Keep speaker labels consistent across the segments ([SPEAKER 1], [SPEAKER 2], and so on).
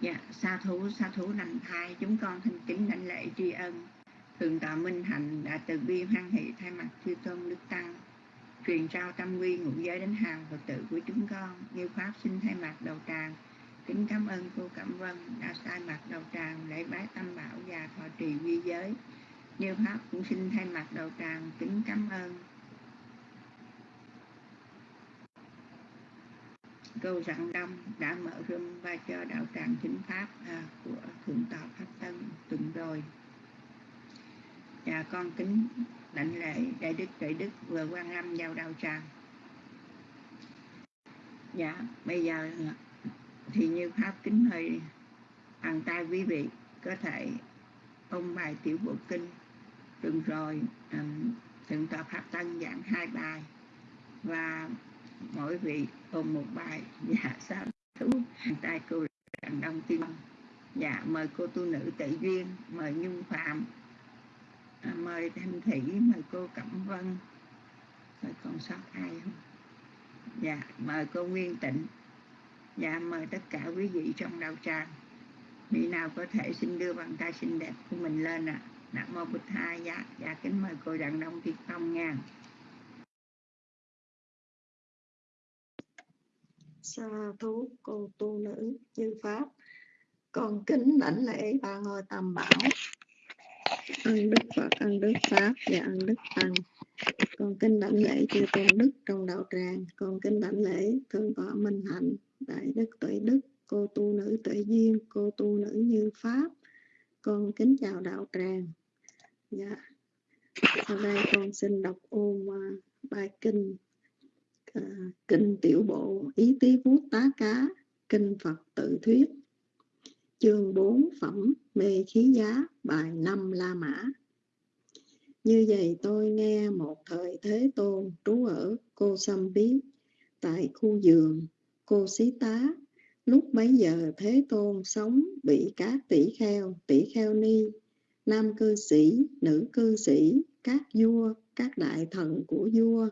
[SPEAKER 1] dạ sa thú sa thú lành thai, chúng con thanh kính đảnh lễ tri ân. Thượng tọa minh hạnh đã từ bi hoan hỷ thay mặt chư tôn đức tăng, truyền trao tâm quy ngũ giới đến hàng phật tử của chúng con. Như pháp xin thay mặt đầu tràng, kính cảm ơn cô cẩm vân đã sai mặt đầu tràng lễ bái tâm bảo và thọ trì quy giới. Như pháp cũng xin thay mặt đầu tràng, kính cảm ơn câu rằng đông đã mở room và cho đạo tràng chính pháp à, của thượng tọa pháp tân tuần rồi. Và con kính đảnh lễ đại đức đại đức vừa quan lâm vào đạo tràng. Dạ bây giờ thì như pháp kính hơi bàn tay quý vị có thể ôm bài tiểu bộ kinh tuần rồi um, thượng tọa pháp tân giảng hai bài. Và mỗi vị ôm một bài dạ sao thú? Bàn tay cô đàn đông tiên. Dạ mời cô tu nữ tự duyên mời nhung phạm. À, mời thanh thủy mời cô cẩm vân. Rồi còn sót ai không? Dạ mời cô nguyên tịnh. Dạ mời tất cả quý vị trong đạo tràng. Vị nào có thể xin đưa bàn tay xinh đẹp của mình lên ạ? À. nam mô bích hai dạ dạ kính mời cô đàn đông tiên phong nha
[SPEAKER 2] sa thú, cô tu nữ như pháp. Con kính đảnh lễ ba ngôi tam bảo. Ân đức phật, ân đức pháp và ân đức tăng. Con kính đảnh lễ chư tôn đức trong đạo tràng. Con kính đảnh lễ thượng tọa minh hạnh, đại đức tuệ đức, cô tu nữ tuệ duyên, cô tu nữ như pháp. Con kính chào đạo tràng. Dạ. Sau đây con xin đọc ôm bài kinh kinh tiểu bộ, ý tí vuốt tá cá, kinh phật tự thuyết. Chương 4 phẩm mê khí giá, bài 5 La Mã. Như vậy tôi nghe một thời Thế Tôn trú ở Cô Sâm biết tại khu giường Cô Xí Tá. Lúc bấy giờ Thế Tôn sống bị các tỷ kheo tỷ kheo ni, nam cư sĩ, nữ cư sĩ, các vua, các đại thần của vua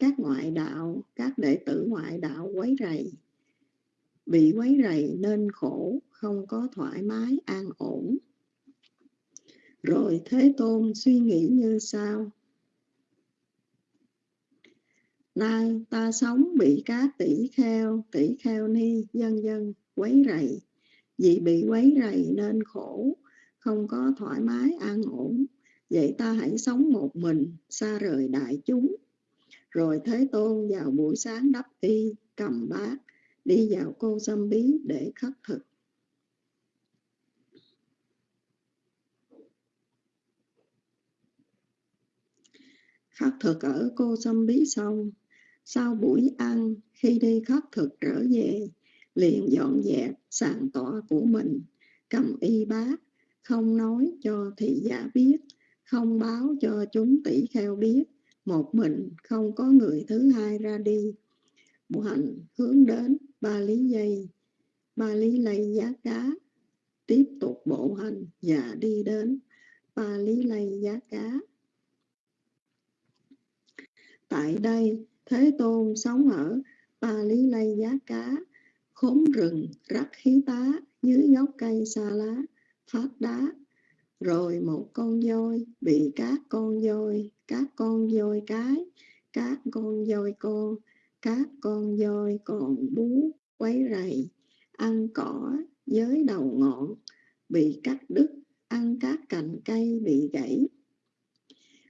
[SPEAKER 2] các ngoại đạo, các đệ tử ngoại đạo quấy rầy. Bị quấy rầy nên khổ, không có thoải mái, an ổn. Rồi thế tôn suy nghĩ như sau. Nay ta sống bị các tỷ kheo tỷ kheo ni, dân dân, quấy rầy. Vì bị quấy rầy nên khổ, không có thoải mái, an ổn. Vậy ta hãy sống một mình, xa rời đại chúng rồi thế tôn vào buổi sáng đắp y, cầm bát, đi vào cô xâm bí để khất thực. Khất thực ở cô xâm bí xong, sau buổi ăn, khi đi khất thực trở về, liền dọn dẹp, sàn tọa của mình, cầm y bát, không nói cho thị giả biết, không báo cho chúng tỷ kheo biết một mình không có người thứ hai ra đi. Bộ hành hướng đến ba lý dây ba lý lây giá cá. Tiếp tục bộ hành và đi đến ba lý lây giá cá. Tại đây, thế tôn sống ở ba lý lây giá cá. Khốn rừng rắc khí tá, dưới gốc cây xa lá, phát đá rồi một con voi bị các con voi, các con voi cái, các con voi con, các con voi còn bú quấy rầy, ăn cỏ với đầu ngọn, bị cắt đứt, ăn các cành cây bị gãy.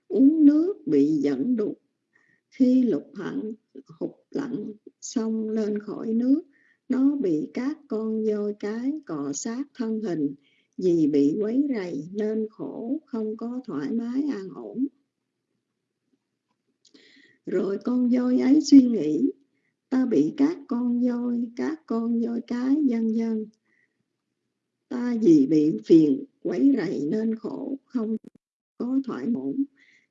[SPEAKER 2] Uống nước bị dẫn đục, khi lục hẳn, hụt lặn xong lên khỏi nước, nó bị các con voi cái cọ sát thân hình vì bị quấy rầy nên khổ, không có thoải mái an ổn. Rồi con voi ấy suy nghĩ, ta bị các con voi, các con voi cái dân dân. Ta vì bị phiền, quấy rầy nên khổ, không có thoải ổn.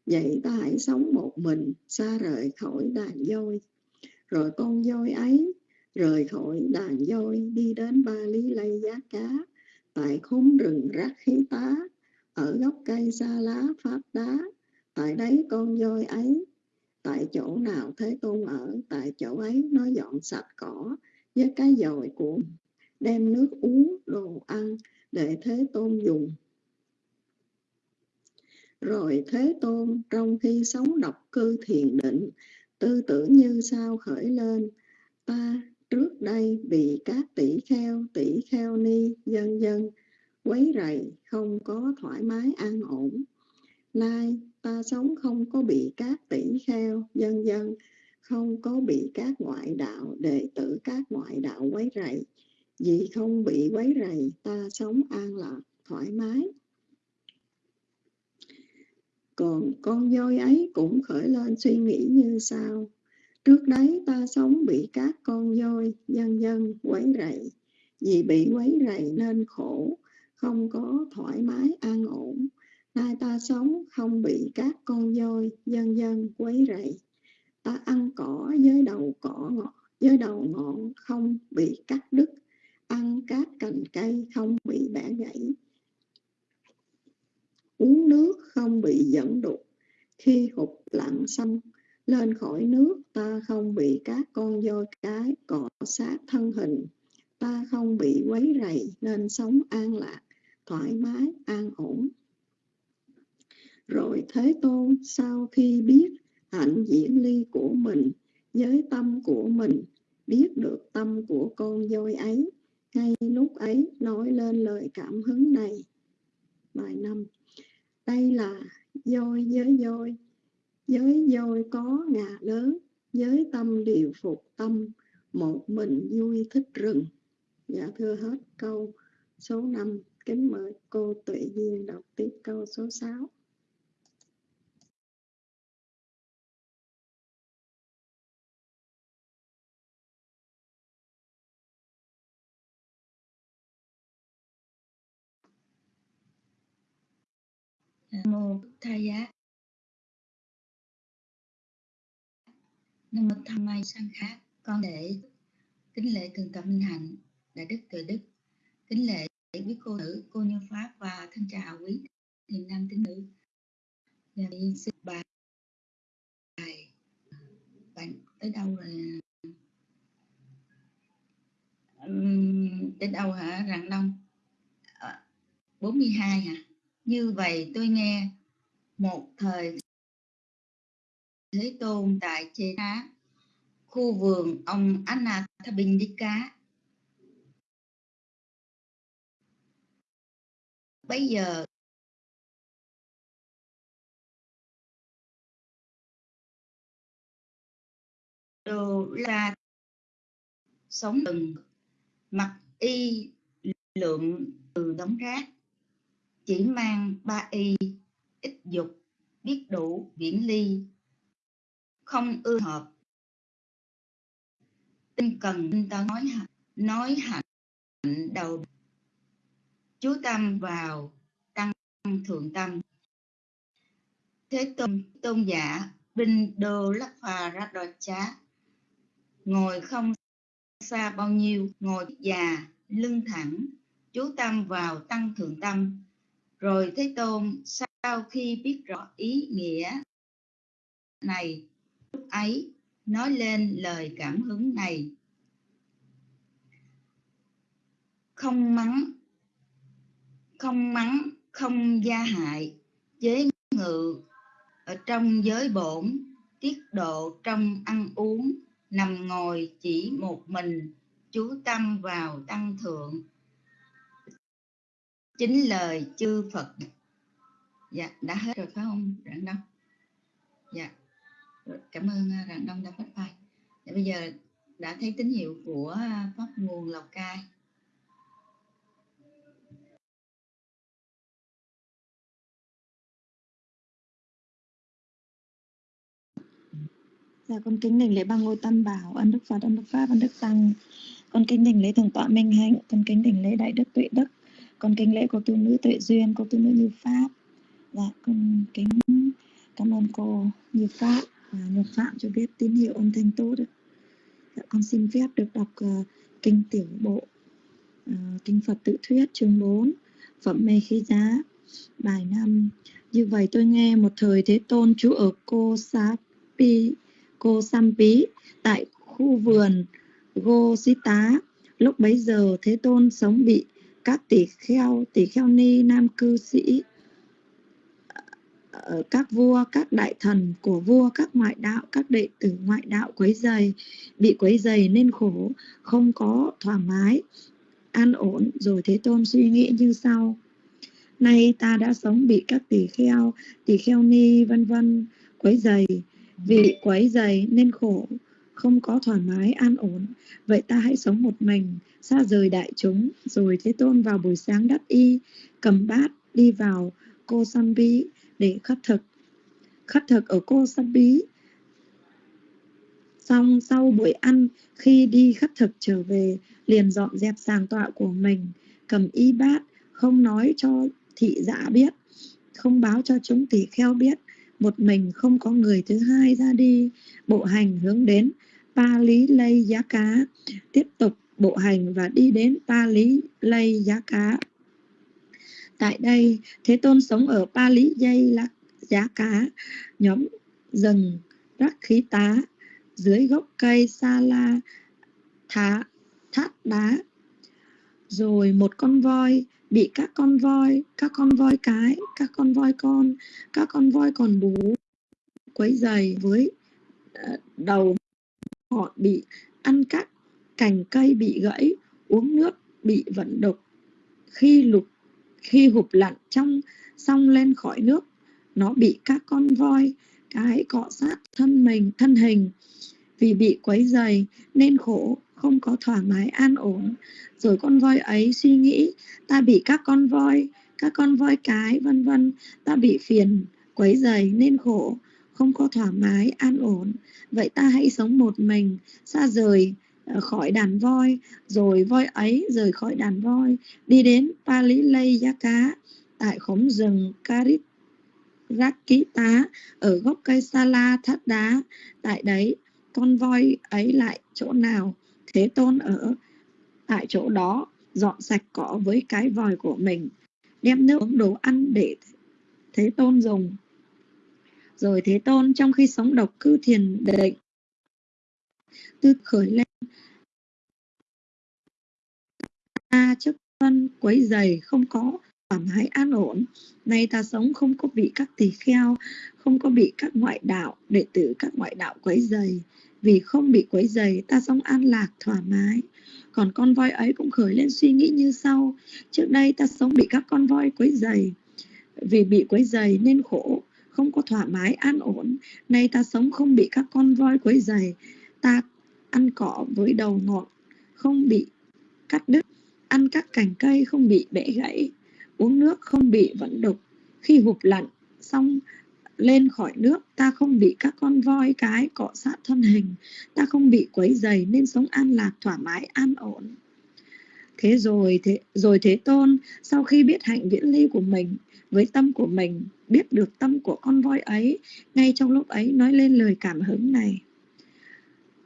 [SPEAKER 2] vậy ta hãy sống một mình, xa rời khỏi đàn voi. Rồi con voi ấy rời khỏi đàn voi, đi đến ba lý lây giá cá tại khốn rừng rác khí tá, ở gốc cây xa lá pháp đá, tại đấy con voi ấy. Tại chỗ nào thế tôn ở, tại chỗ ấy nó dọn sạch cỏ với cái dồi của đem nước uống, đồ ăn để thế tôn dùng. Rồi thế tôn trong khi sống độc cư thiền định, tư tưởng như sao khởi lên? Ta trước đây bị các tỷ kheo tỷ kheo ni, dân dân quấy rầy, không có thoải mái, an ổn. Nay ta sống không có bị các tỷ kheo, dân dân không có bị các ngoại đạo, đệ tử các ngoại đạo quấy rầy. Vì không bị quấy rầy, ta sống an lạc, thoải mái. Còn con voi ấy cũng khởi lên suy nghĩ như sau trước đấy ta sống bị các con voi, dân dân quấy rầy. Vì bị quấy rầy nên khổ, không có thoải mái, an ổn. Nay ta sống không bị các con voi, dân dân quấy rầy. Ta ăn cỏ với đầu cỏ ngọt với đầu ngọn không bị cắt đứt. Ăn các cành cây không bị bẻ gãy. Uống nước không bị dẫn đục. Khi hụt lặn xong lên khỏi nước, ta không bị các con voi cái cọ sát thân hình. Ta không bị quấy rầy, nên sống an lạc, thoải mái, an ổn. Rồi thế tôn, sau khi biết hạnh diễn ly của mình với tâm của mình, biết được tâm của con voi ấy, ngay lúc ấy nói lên lời cảm hứng này. Bài năm. Đây là voi với voi giới voi có ngà lớn, giới tâm điều phục tâm, một mình vui thích rừng. Dạ thưa hết câu số 5 kính mời cô tuệ duyên đọc tiếp câu số 6
[SPEAKER 3] mô thầy giá. Nam mô Tham Mai Sang khác Con lễ kính lễ thượng tọa Minh Hạnh Đại Đức Tuệ Đức. Kính lễ quý cô nữ, cô Như Pháp và thân chào quý thiền nam tín nữ. Và đi sư bài bạn tới đâu rồi? Đến tới đâu hả Rạng Đông à, 42 hả? Như vậy tôi nghe một thời Thế Tôn tại Chê Đá, khu vườn ông Anathabindika. Bây giờ đồ la sống từng mặc y lượng từ đống rác chỉ mang ba y ít dục biết đủ viễn ly không ưa hợp. Tinh cần tinh tấn nói nói hạnh đầu. Chú tâm vào tăng thượng tâm. Thế tôn tôn giả binh đô lắc phà ra đòi chá ngồi không xa bao nhiêu ngồi già lưng thẳng. Chú tâm vào tăng thượng tâm. Rồi Thế Tôn sau khi biết rõ ý nghĩa này, ấy nói lên lời cảm hứng này. Không mắng, không mắng, không gia hại, chế ngự ở trong giới bổn, tiết độ trong ăn uống, nằm ngồi chỉ một mình, chú tâm vào tăng thượng, chính lời chư Phật. Dạ đã hết rồi phải không? Rạng đâu. Dạ cảm ơn à, rạng đông đã phát bài. Để bây giờ đã thấy tín hiệu của à, pháp nguồn lào cai.
[SPEAKER 4] Dạ con kính đảnh lễ ba ngôi tam bảo, ân đức Phật, ân đức Pháp, ân đức Tăng. Con kính đảnh lễ thượng tọa Minh Hạnh, con kính đảnh lễ đại đức Tuệ Đức, con kính lễ cô tu nữ tuệ duyên cô tu nữ như pháp. Dạ con kính cảm ơn cô như pháp và phạm cho biết tín hiệu âm thanh tốt đấy. Dạ, con xin phép được đọc uh, kinh tiểu bộ uh, kinh phật tự thuyết chương 4 phẩm mê khí giá bài năm như vậy tôi nghe một thời thế tôn trú ở cô Sá pi cô sampi tại khu vườn Gô Xí Tá lúc bấy giờ thế tôn sống bị các tỷ kheo tỷ kheo ni nam cư sĩ các vua, các đại thần của vua, các ngoại đạo, các đệ tử ngoại đạo quấy dày bị quấy dày nên khổ, không có thoải mái, an ổn. Rồi thế tôn suy nghĩ như sau, nay ta đã sống bị các tỷ kheo tỷ kheo ni vân vân quấy dày vì quấy dày nên khổ, không có thoải mái, an ổn. Vậy ta hãy sống một mình, xa rời đại chúng. Rồi thế tôn vào buổi sáng đắp y, cầm bát đi vào cô Sambi để khất thực. Khất thực ở cô sắp bí. xong sau buổi ăn, khi đi khất thực trở về, liền dọn dẹp sàng tọa của mình. Cầm y bát, không nói cho thị giả biết, không báo cho chúng tỷ kheo biết. Một mình không có người thứ hai ra đi. Bộ hành hướng đến Pa Lý Lây Giá Cá. Tiếp tục bộ hành và đi đến Pa Lý Lây Giá Cá tại đây Thế Tôn sống ở Pa Lý Dây Giá Cá. Nhóm rừng rắc khí tá. Dưới gốc cây sa la thá thát đá. Rồi một con voi bị các con voi các con voi cái các con voi con các con voi còn bú quấy dày với ờ, đầu. Họ bị ăn cắt, cành cây bị gãy uống nước bị vận độc. Khi lục khi hụp lặn trong xong lên khỏi nước, nó bị các con voi, cái cọ sát thân mình, thân hình vì bị quấy dày nên khổ, không có thoải mái an ổn. Rồi con voi ấy suy nghĩ, ta bị các con voi, các con voi cái, vân vân, ta bị phiền, quấy dày nên khổ, không có thoải mái an ổn. Vậy ta hãy sống một mình, xa rời khỏi đàn voi, rồi voi ấy rời khỏi đàn voi, đi đến Pali Lây Giá Cá tại khóm rừng Karit Rakita ở gốc cây Sala thắt đá tại đấy, con voi ấy lại chỗ nào? Thế tôn ở tại chỗ đó, dọn sạch cỏ với cái vòi của mình, đem nước uống đồ ăn để thế tôn dùng. Rồi thế tôn trong khi sống độc cư thiền định, tư khởi lên ta trước phân quấy dày không có thoải mái, an ổn. Nay ta sống không có bị các tỳ kheo, không có bị các ngoại đạo, đệ tử các ngoại đạo quấy dày vì không bị quấy dày ta sống an lạc, thoải mái. Còn con voi ấy cũng khởi lên suy nghĩ như sau. Trước đây ta sống bị các con voi quấy dày vì bị quấy dày nên khổ, không có thoải mái, an ổn. Nay ta sống không bị các con voi quấy dày ta ăn cỏ với đầu ngọt không bị cắt đứt ăn các cành cây không bị bẻ gãy, uống nước không bị vẫn đục. Khi hụp lặn xong lên khỏi nước, ta không bị các con voi cái cọ sát thân hình. Ta không bị quấy dày nên sống an lạc, thoải mái, an ổn. Thế rồi thế rồi thế tôn, sau khi biết hạnh viễn ly của mình, với tâm của mình, biết được tâm của con voi ấy, ngay trong lúc ấy nói lên lời cảm hứng này.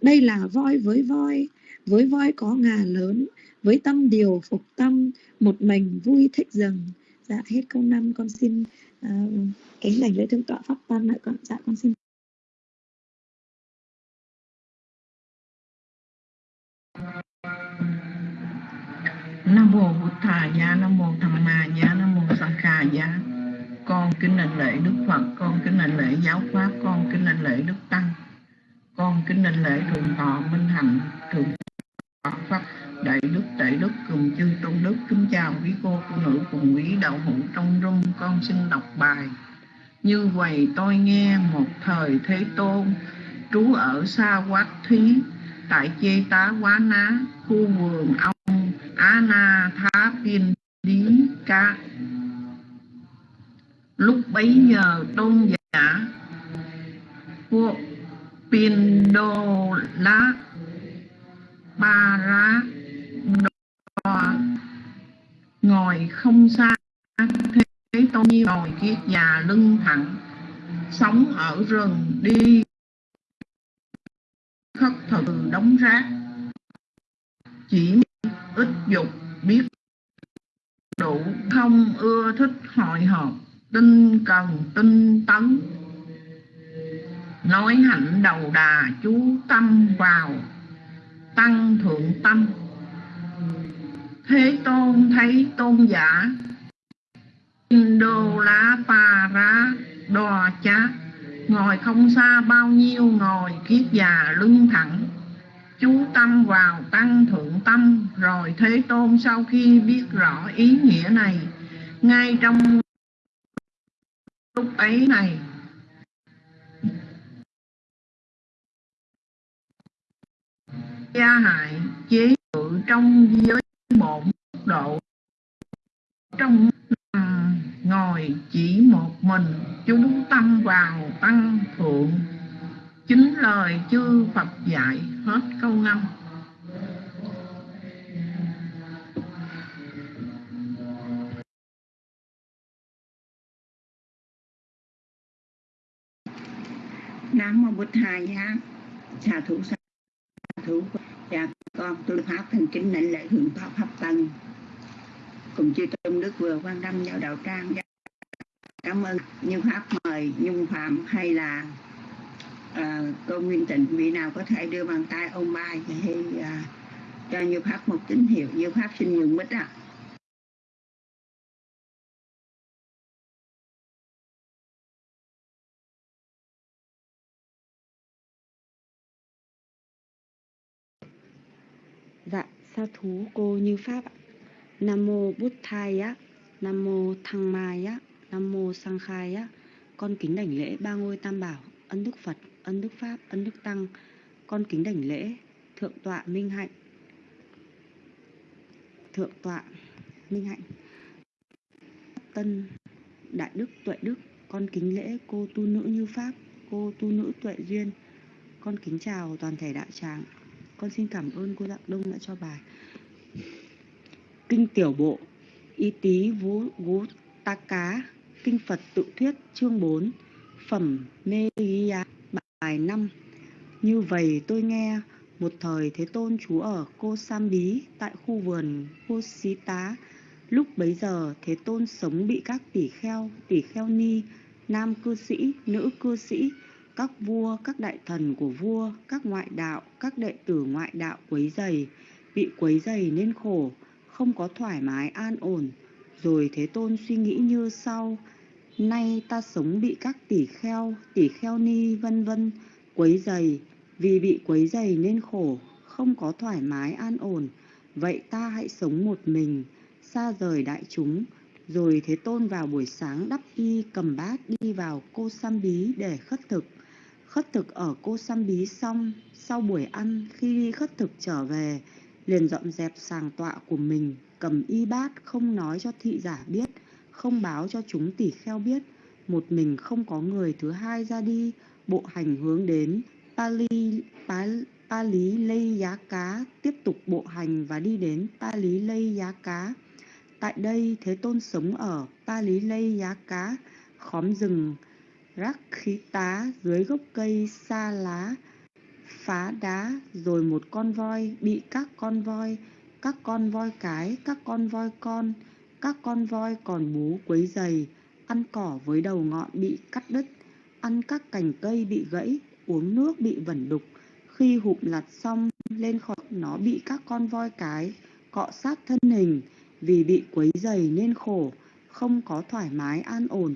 [SPEAKER 4] Đây là voi với voi với voi có ngà lớn với tâm điều phục tâm một mình vui thích rừng dạ hết câu năm con xin uh, kính lành lễ thượng tọa pháp tăng lại con. Dạ con xin.
[SPEAKER 5] Nam mô bổn thà Gia, nam mô tham ma Gia, nam mô sanh kha Gia. con kính lành lễ đức phật con kính lành lễ giáo pháp con kính lành lễ đức tăng. Con kính lành lễ thượng tọa minh hạnh thượng tọa pháp đại đức đại đức cùng chư tôn đức, kính chào quý cô phụ nữ cùng quý đạo hữu trong rung. Con xin đọc bài. Như vậy tôi nghe một thời thế tôn, trú ở xa quát thí, tại chê tá quá ná, khu vườn ông á na thá pin lý ca. Lúc bấy giờ tôn giả của đô lá ba rác ngồi không xa thế, tôn như ngồi kiết già lưng thẳng, sống ở rừng đi. Khất thực đóng rác, chỉ ít dục biết đủ. Không ưa thích hội họp tinh cần, tinh tấn. Nói hạnh đầu đà chú tâm vào, tăng thượng tâm thế tôn thấy tôn giả. Đô lá pa ra đò chá. Ngồi không xa bao nhiêu ngồi kiết già lưng thẳng. Chú tâm vào tăng thượng tâm. Rồi thế tôn sau khi biết rõ ý nghĩa này, ngay trong lúc ấy này, gia hại chế ngự trong giới bổn độ. Trong à, ngồi chỉ một mình chú tâm vào tăng thượng. Chính lời chư Phật dạy hết câu năm
[SPEAKER 1] Nam mô Bụt Thầy giá xà thủ xà thủ cha con tôi pháp thành kính lãnh lễ thượng thọ pháp tân cùng chư tôn đức vừa quan tâm vào đạo trang. Dạ, cảm ơn như pháp mời nhung phạm hay là uh, cô nguyên tịnh vị nào có thể đưa bàn tay ôm bài thì uh, cho như pháp một tín hiệu. Như pháp xin nhường mít ạ.
[SPEAKER 6] Dạ, sa thú cô như Pháp ạ. Nam mô Bút Thai á, Nam mô Thăng Mai á, Nam mô Sang Khai á. Con kính đảnh lễ ba ngôi tam bảo, ân đức Phật, ân đức Pháp, ân đức Tăng. Con kính đảnh lễ Thượng tọa Minh Hạnh. Thượng tọa Minh Hạnh. Tân Đại Đức Tuệ Đức, con kính lễ cô tu nữ như Pháp, cô tu nữ Tuệ Duyên. Con kính chào toàn thể đại tràng. Con xin cảm ơn cô Dạng Đông đã cho bài. Kinh Tiểu Bộ, Y Tý Vú Vú Ta Cá, Kinh Phật Tự Thuyết chương 4, Phẩm Mê Ghi bài 5. Như vậy tôi nghe một thời Thế Tôn trú ở Cô Sam Bí tại khu vườn Cô Xí Tá. Lúc bấy giờ Thế Tôn sống bị các tỷ kheo, tỷ kheo ni, nam cư sĩ, nữ cư sĩ, các vua, các đại thần của vua, các ngoại đạo, các đệ tử ngoại đạo quấy dày, bị quấy dày nên khổ, không có thoải mái an ổn. Rồi Thế Tôn suy nghĩ như sau, nay ta sống bị các tỷ kheo, tỷ kheo ni vân vân quấy dày, vì bị quấy dày nên khổ, không có thoải mái an ổn. Vậy ta hãy sống một mình, xa rời đại chúng. Rồi Thế Tôn vào buổi sáng đắp y cầm bát đi vào cô Sam Bí để khất thực. Khất thực ở cô Sam Bí xong, sau buổi ăn khi đi khất thực trở về, liền dọn dẹp sàng tọa của mình, cầm y bát không nói cho thị giả biết, không báo cho chúng tỷ kheo biết, một mình không có người thứ hai ra đi, bộ hành hướng đến Pali, Pali, Pa Lý Lây Giá Cá, tiếp tục bộ hành và đi đến Pa Lý Lây Giá Cá. Tại đây, Thế Tôn sống ở Pa Lý Lây Giá Cá, khóm rừng rắc khí tá dưới gốc cây xa lá, phá đá rồi một con voi bị các con voi, các con voi cái, các con voi con, các con voi còn bú quấy dày ăn cỏ với đầu ngọn bị cắt đứt, ăn các cành cây bị gãy, uống nước bị vẩn đục. Khi hụm lặt xong, lên khỏi nó bị các con voi cái cọ sát thân hình. Vì bị quấy dày nên khổ, không có thoải mái an ổn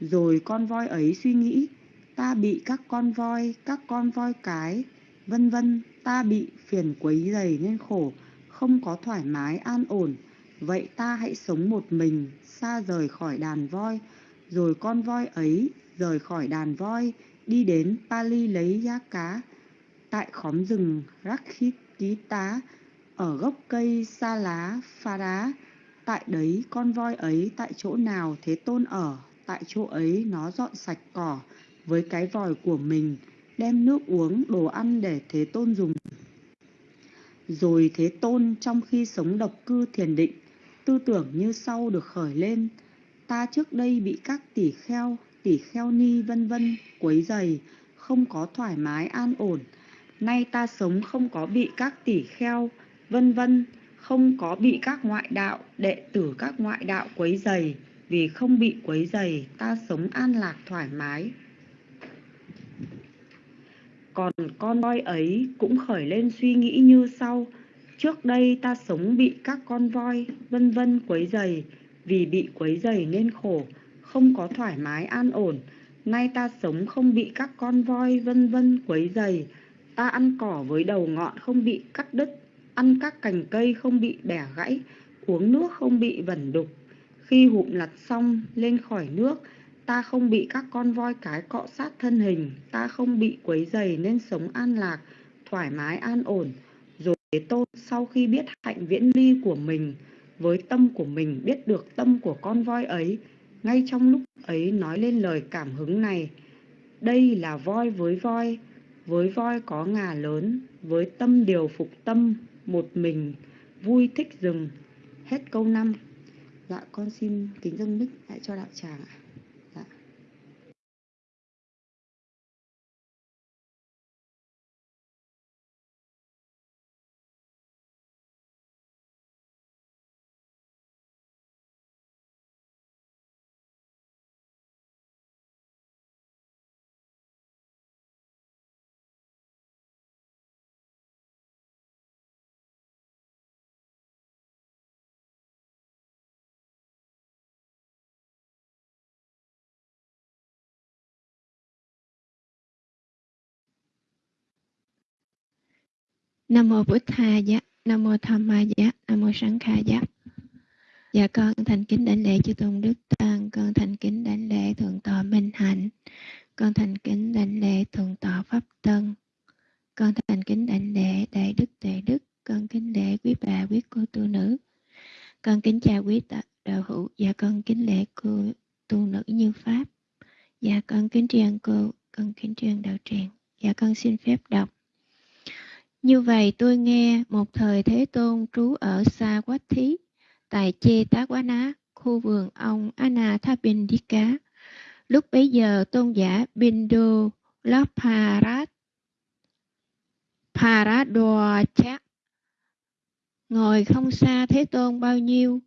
[SPEAKER 6] rồi con voi ấy suy nghĩ, ta bị các con voi, các con voi cái, vân vân, ta bị phiền quấy dày nên khổ, không có thoải mái an ổn. Vậy ta hãy sống một mình, xa rời khỏi đàn voi. Rồi con voi ấy rời khỏi đàn voi, đi đến Pali lấy giá cá. Tại khóm rừng Rakhit Ký Tá, ở gốc cây sa lá pha đá. Tại đấy con voi ấy tại chỗ nào Thế Tôn ở tại chỗ ấy nó dọn sạch cỏ với cái vòi của mình, đem nước uống, đồ ăn để Thế Tôn dùng. Rồi Thế Tôn trong khi sống độc cư thiền định, tư tưởng như sau được khởi lên. Ta trước đây bị các tỷ kheo, tỷ kheo ni vân vân quấy dày, không có thoải mái an ổn. Nay ta sống không có bị các tỷ kheo, vân vân, không có bị các ngoại đạo, đệ tử các ngoại đạo quấy dày vì không bị quấy dày ta sống an lạc thoải mái còn con voi ấy cũng khởi lên suy nghĩ như sau Trước đây ta sống bị các con voi vân vân quấy dày, vì bị quấy dày nên khổ, không có thoải mái an ổn. Nay ta sống không bị các con voi vân vân quấy dày, ta ăn cỏ với đầu ngọn không bị cắt đứt, ăn các cành cây không bị bẻ gãy, uống nước không bị vẩn đục. Khi hụm lặt xong lên khỏi nước, ta không bị các con voi cái cọ sát thân hình, ta không bị quấy dày nên sống an lạc, thoải mái an ổn. Rồi Thế Tôn sau khi biết hạnh viễn ly của mình, với tâm của mình biết được tâm của con voi ấy, ngay trong lúc ấy nói lên lời cảm hứng này. Đây là voi với voi, với voi có ngà lớn, với tâm điều phục tâm, một mình, vui thích rừng. Hết câu 5. Dạ con xin kính dâng mic lại cho đạo tràng ạ.
[SPEAKER 7] Nam mô Bụt Tha Giá, Nam mô Tham Ma Giá, Nam mô sáng Kha Giá. Dạ con thành kính đảnh lễ chư tôn đức tăng, con thành kính đảnh lễ thượng tọa Minh Hạnh, con thành kính đảnh lễ thượng tọa Pháp Tân, con thành kính đảnh lễ đại đức tuệ đức, con kính lễ quý bà quý cô tu nữ, con kính chào quý tạ- đạo hữu, dạ con kính lễ cô tu nữ như pháp, dạ con kính tri ân cô, con kính tri ân đạo tràng, dạ con xin phép đọc. Như vậy tôi nghe một thời Thế Tôn trú ở Sa Quách Thí, tại Chê Tá Quá Ná, khu vườn ông Anathapindika. Lúc bấy giờ tôn giả Bindu Laparat Paradwacha ngồi không xa Thế Tôn bao nhiêu,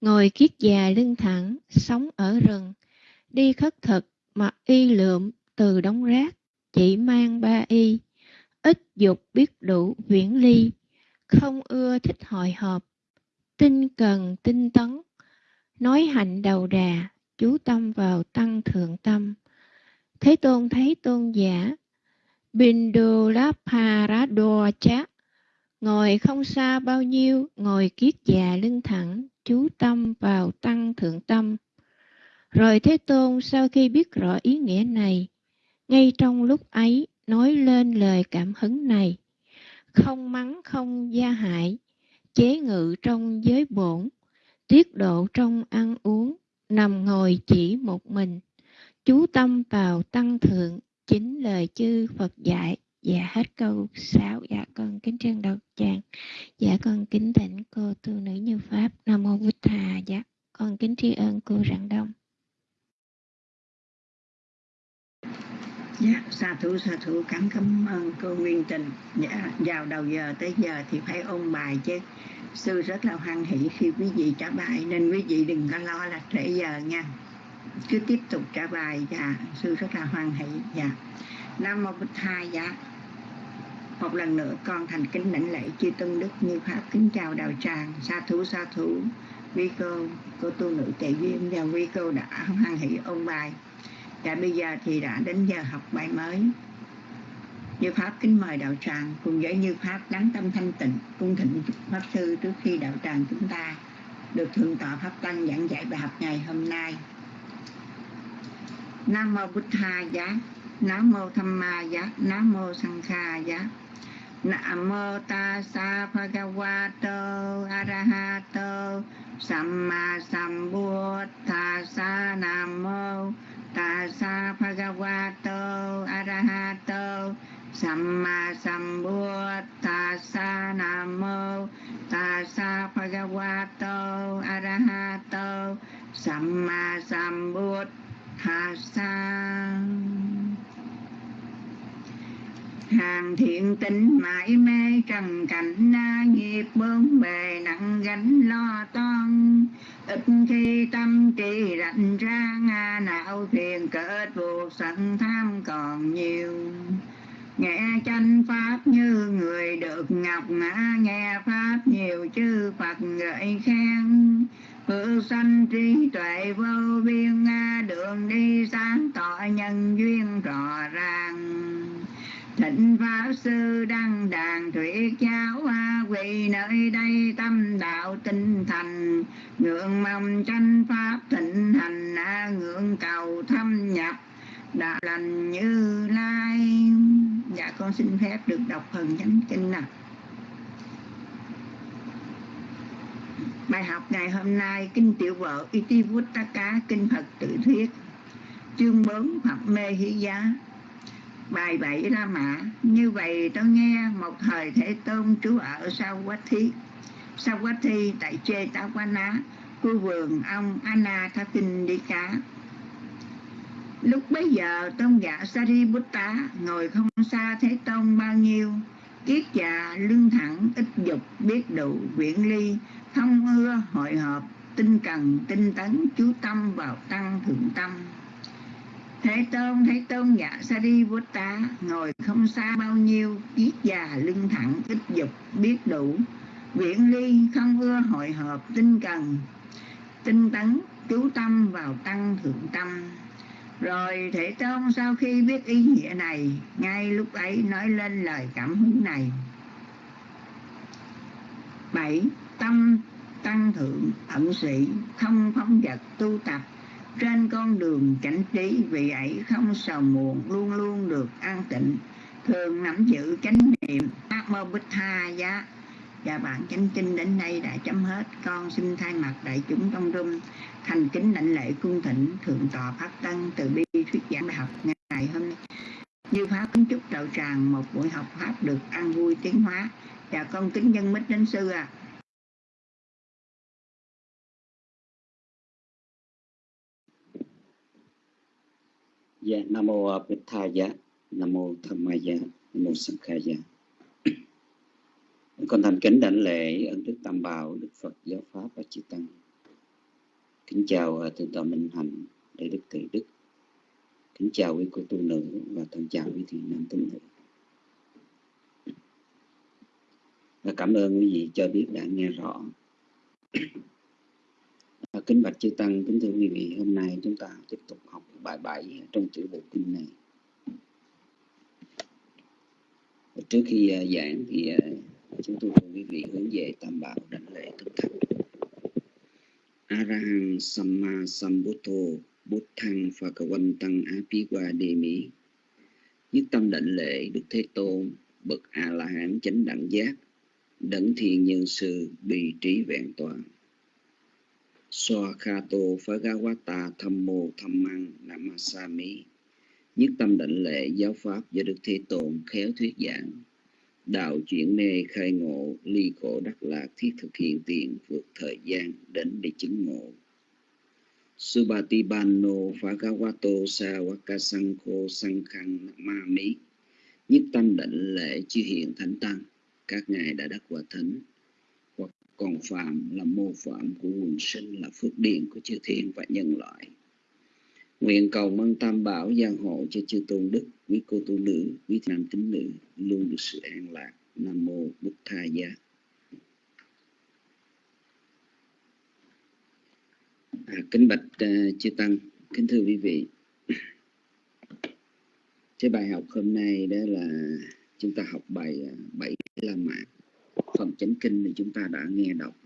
[SPEAKER 7] ngồi kiết già lưng thẳng, sống ở rừng, đi khất thực, mặc y lượm từ đống rác, chỉ mang ba y, ít dục biết đủ viễn ly, không ưa thích hội họp, tinh cần tinh tấn, nói hạnh đầu đà, chú tâm vào tăng thượng tâm. Thế Tôn thấy tôn giả Bindulaparadwacha không xa bao nhiêu, ngồi kiết già lưng thẳng, chú tâm vào tăng thượng tâm. Rồi Thế Tôn sau khi biết rõ ý nghĩa này, ngay trong lúc ấy nói lên lời cảm hứng này, không mắng không gia hại, chế ngự trong giới bổn, tiết độ trong ăn uống, nằm ngồi chỉ một mình, chú tâm vào tăng thượng, chính lời chư Phật dạy. Dạ hết câu 6 Dạ con kính trân đầu tràng Dạ con kính thỉnh cô tu nữ như Pháp Nam Mô Bụt Thà Dạ con kính tri ân cô Rạng Đông
[SPEAKER 1] Dạ, sa thủ sa thủ cảm cảm ơn cô Nguyên Tình. Dạ, vào đầu giờ tới giờ thì phải ôn bài chứ. Sư rất là hoan hỷ khi quý vị trả bài nên quý vị đừng có lo là trễ giờ nha. Cứ tiếp tục trả bài dạ, sư rất là hoan hỷ dạ. Nam mô bích hai dạ. Một lần nữa con thành kính lãnh lễ chư tân đức như pháp. Kính chào đạo tràng. Sa thú sa thú. Vi cô cô tu nữ tệ duyên và vi cô đã hoan hỷ ôn bài. Dạ bây giờ thì đã đến giờ học bài mới. Như Pháp, kính mời đạo tràng cùng với Như Pháp đáng tâm thanh tịnh, cung thịnh Pháp Sư trước khi đạo tràng chúng ta được Thượng tọa Pháp Tăng giảng dạy bài học ngày hôm nay. Nam Mô bích Tha Giá. Nam Mô Tham Ma Giá Nam Mô Sang Kha Giá Nam Mô Ta Sa Bhagavato, Arahato Samma sa Nam Mô Tassa Bhagavato, Arahato Samma Sambuddhassa Namo Tassa Bhagavato, Arahato Samma Sambuddhassa hàng thiện tính mãi mê trần cảnh na nghiệp bướng bề nặng gánh lo toan ít khi tâm trí rảnh ra nga não phiền kết buộc sẵn tham còn nhiều. Nghe chánh pháp như người được ngọc ngã, nghe pháp nhiều chư phật gợi khen. Phước sanh trí tuệ vô biên à, đường đi sáng tỏ nhân duyên rõ ràng. Thịnh Pháp Sư Đăng Đàn Thuyết Giáo Hoa Quỳ nơi đây tâm đạo tinh thành. Ngưỡng mong tranh Pháp thịnh hành à, Ngưỡng cầu thâm nhập đạo lành như lai. Dạ con xin phép được đọc phần chánh kinh nào? Bài học ngày hôm nay Kinh Tiểu Vợ Itivuttaka Kinh Phật Tự Thuyết. Chương 4 Phật Mê Hí Giá. Bài 7 La Mã. Như vậy tôi nghe một thời Thế Tôn trú ở Sao Quách Thí Sao Quách Thi tại Chê Tá Quá Ná, Khu vườn ông Anna Tha Kinh Đi Cá Lúc bấy giờ, tôn giả Sariputta ngồi không xa Thế Tôn bao nhiêu. Kiết già lưng thẳng, ít dục, biết đủ quyển ly không ưa hội hợp tinh cần tinh tấn chú tâm vào tăng thượng tâm Thế Tôn, Thế Tôn dạ Sariputta ngồi không xa bao nhiêu, kiết già lưng thẳng, ít dục, biết đủ, viễn ly, không ưa hội hợp, tinh cần, tinh tấn, chú tâm vào tăng thượng tâm. Rồi Thế Tôn sau khi biết ý nghĩa này, ngay lúc ấy nói lên lời cảm hứng này. bảy Tâm tăng thượng ẩn sĩ, không phóng vật tu tập, trên con đường cảnh trí vì ấy không sầu muộn luôn luôn được an tịnh. Thường nắm giữ chánh niệm ác mơ bích tha giá. Và bản chánh kinh đến đây đã chấm hết. Con xin thay mặt đại chúng trong rung thành kính lãnh lễ cung thỉnh thượng tọa pháp tân từ bi thuyết giảng bài học ngày hôm nay. Như pháp kính chúc đạo tràng một buổi học pháp được an vui tiến hóa. Và con kính nhân mít đến sư à
[SPEAKER 8] Dạ, Nam mô Bích Tha Giá, Nam mô Tham Ma Giá, Nam mô Sam khai Giá. Con thành kính đảnh lễ ân đức Tam Bảo, Đức Phật Giáo Pháp và Chư Tăng. Kính chào à, Thượng tọa Minh Hạnh, Đại Đức Thầy Đức. Kính chào quý cô tu nữ và thân chào quý thiền nam tín nữ. Và cảm ơn quý vị cho biết đã nghe rõ À, kính bạch chư tăng, kính thưa quý vị, hôm nay chúng ta tiếp tục học bài 7 trong chữ bộ kinh này. Trước khi uh, giảng thì uh, chúng tôi cùng quý vị hướng về tam bảo đảnh lễ thực thật. Arahang Samma Sambuddho Buddhang Phakawantang Mỹ Nhất tâm đảnh lễ Đức Thế Tôn Bậc A-la-hán chánh đẳng giác đẳng thiền nhân sư bì trí vẹn toàn Swakato Phagawata Thammo Thammang Namasami. Nhất tâm định lệ giáo pháp do Đức Thế Tôn khéo thuyết giảng. Đạo chuyển mê khai ngộ, ly khổ đắc lạc, thiết thực hiện tiền, vượt thời gian, đến để chứng ngộ. Subhatibano Phagawato Sawakasankho Sankhang, Namami. Nhất tâm định lệ chư hiện thánh tăng. Các ngài đã đắc quả thánh còn phạm là mô phạm của quần sinh là phước điển của chư thiên và nhân loại. Nguyện cầu mong tam bảo gia hộ cho chư tôn đức quý cô tu nữ quý nam tín nữ luôn được sự an lạc. Nam mô bút tha gia. À, kính bạch uh, chư tăng kính thưa quý vị. Cái bài học hôm nay đó là chúng ta học bài uh, bảy la mã phần chánh kinh thì chúng ta đã nghe đọc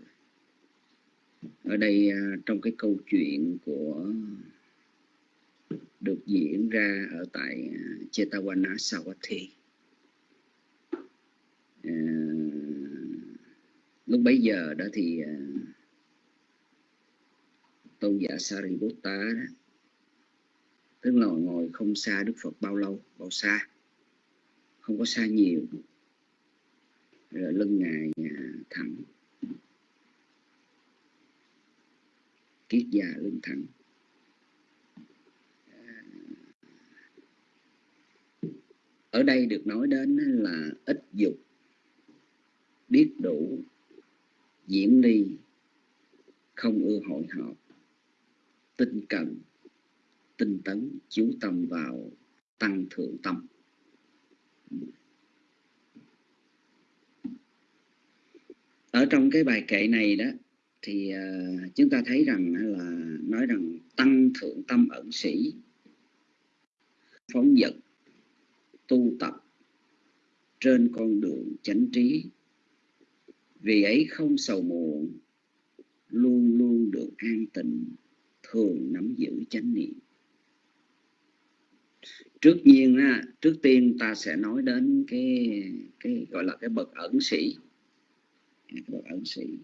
[SPEAKER 8] ở đây à, trong cái câu chuyện của được diễn ra ở tại à, Chetawana Sawathi à, lúc bấy giờ đó thì à, tôn giả Sariputta đó, tức là ngồi không xa Đức Phật bao lâu bao xa? Không có xa nhiều rồi lưng ngài à, thẳng. Kiết già lưng thẳng. À, ở đây được nói đến là ít dục, biết đủ, diễn ly, không ưa hội họp, tinh cần, tinh tấn, chú tâm vào, tăng thượng tâm. Ở trong cái bài kệ này đó thì uh, chúng ta thấy rằng là nói rằng tăng thượng tâm ẩn sĩ phóng dật tu tập trên con đường chánh trí. Vì ấy không sầu muộn luôn luôn được an tịnh thường nắm giữ chánh niệm. Trước nhiên á, trước tiên ta sẽ nói đến cái cái gọi là cái bậc ẩn sĩ bậc ẩn sĩ.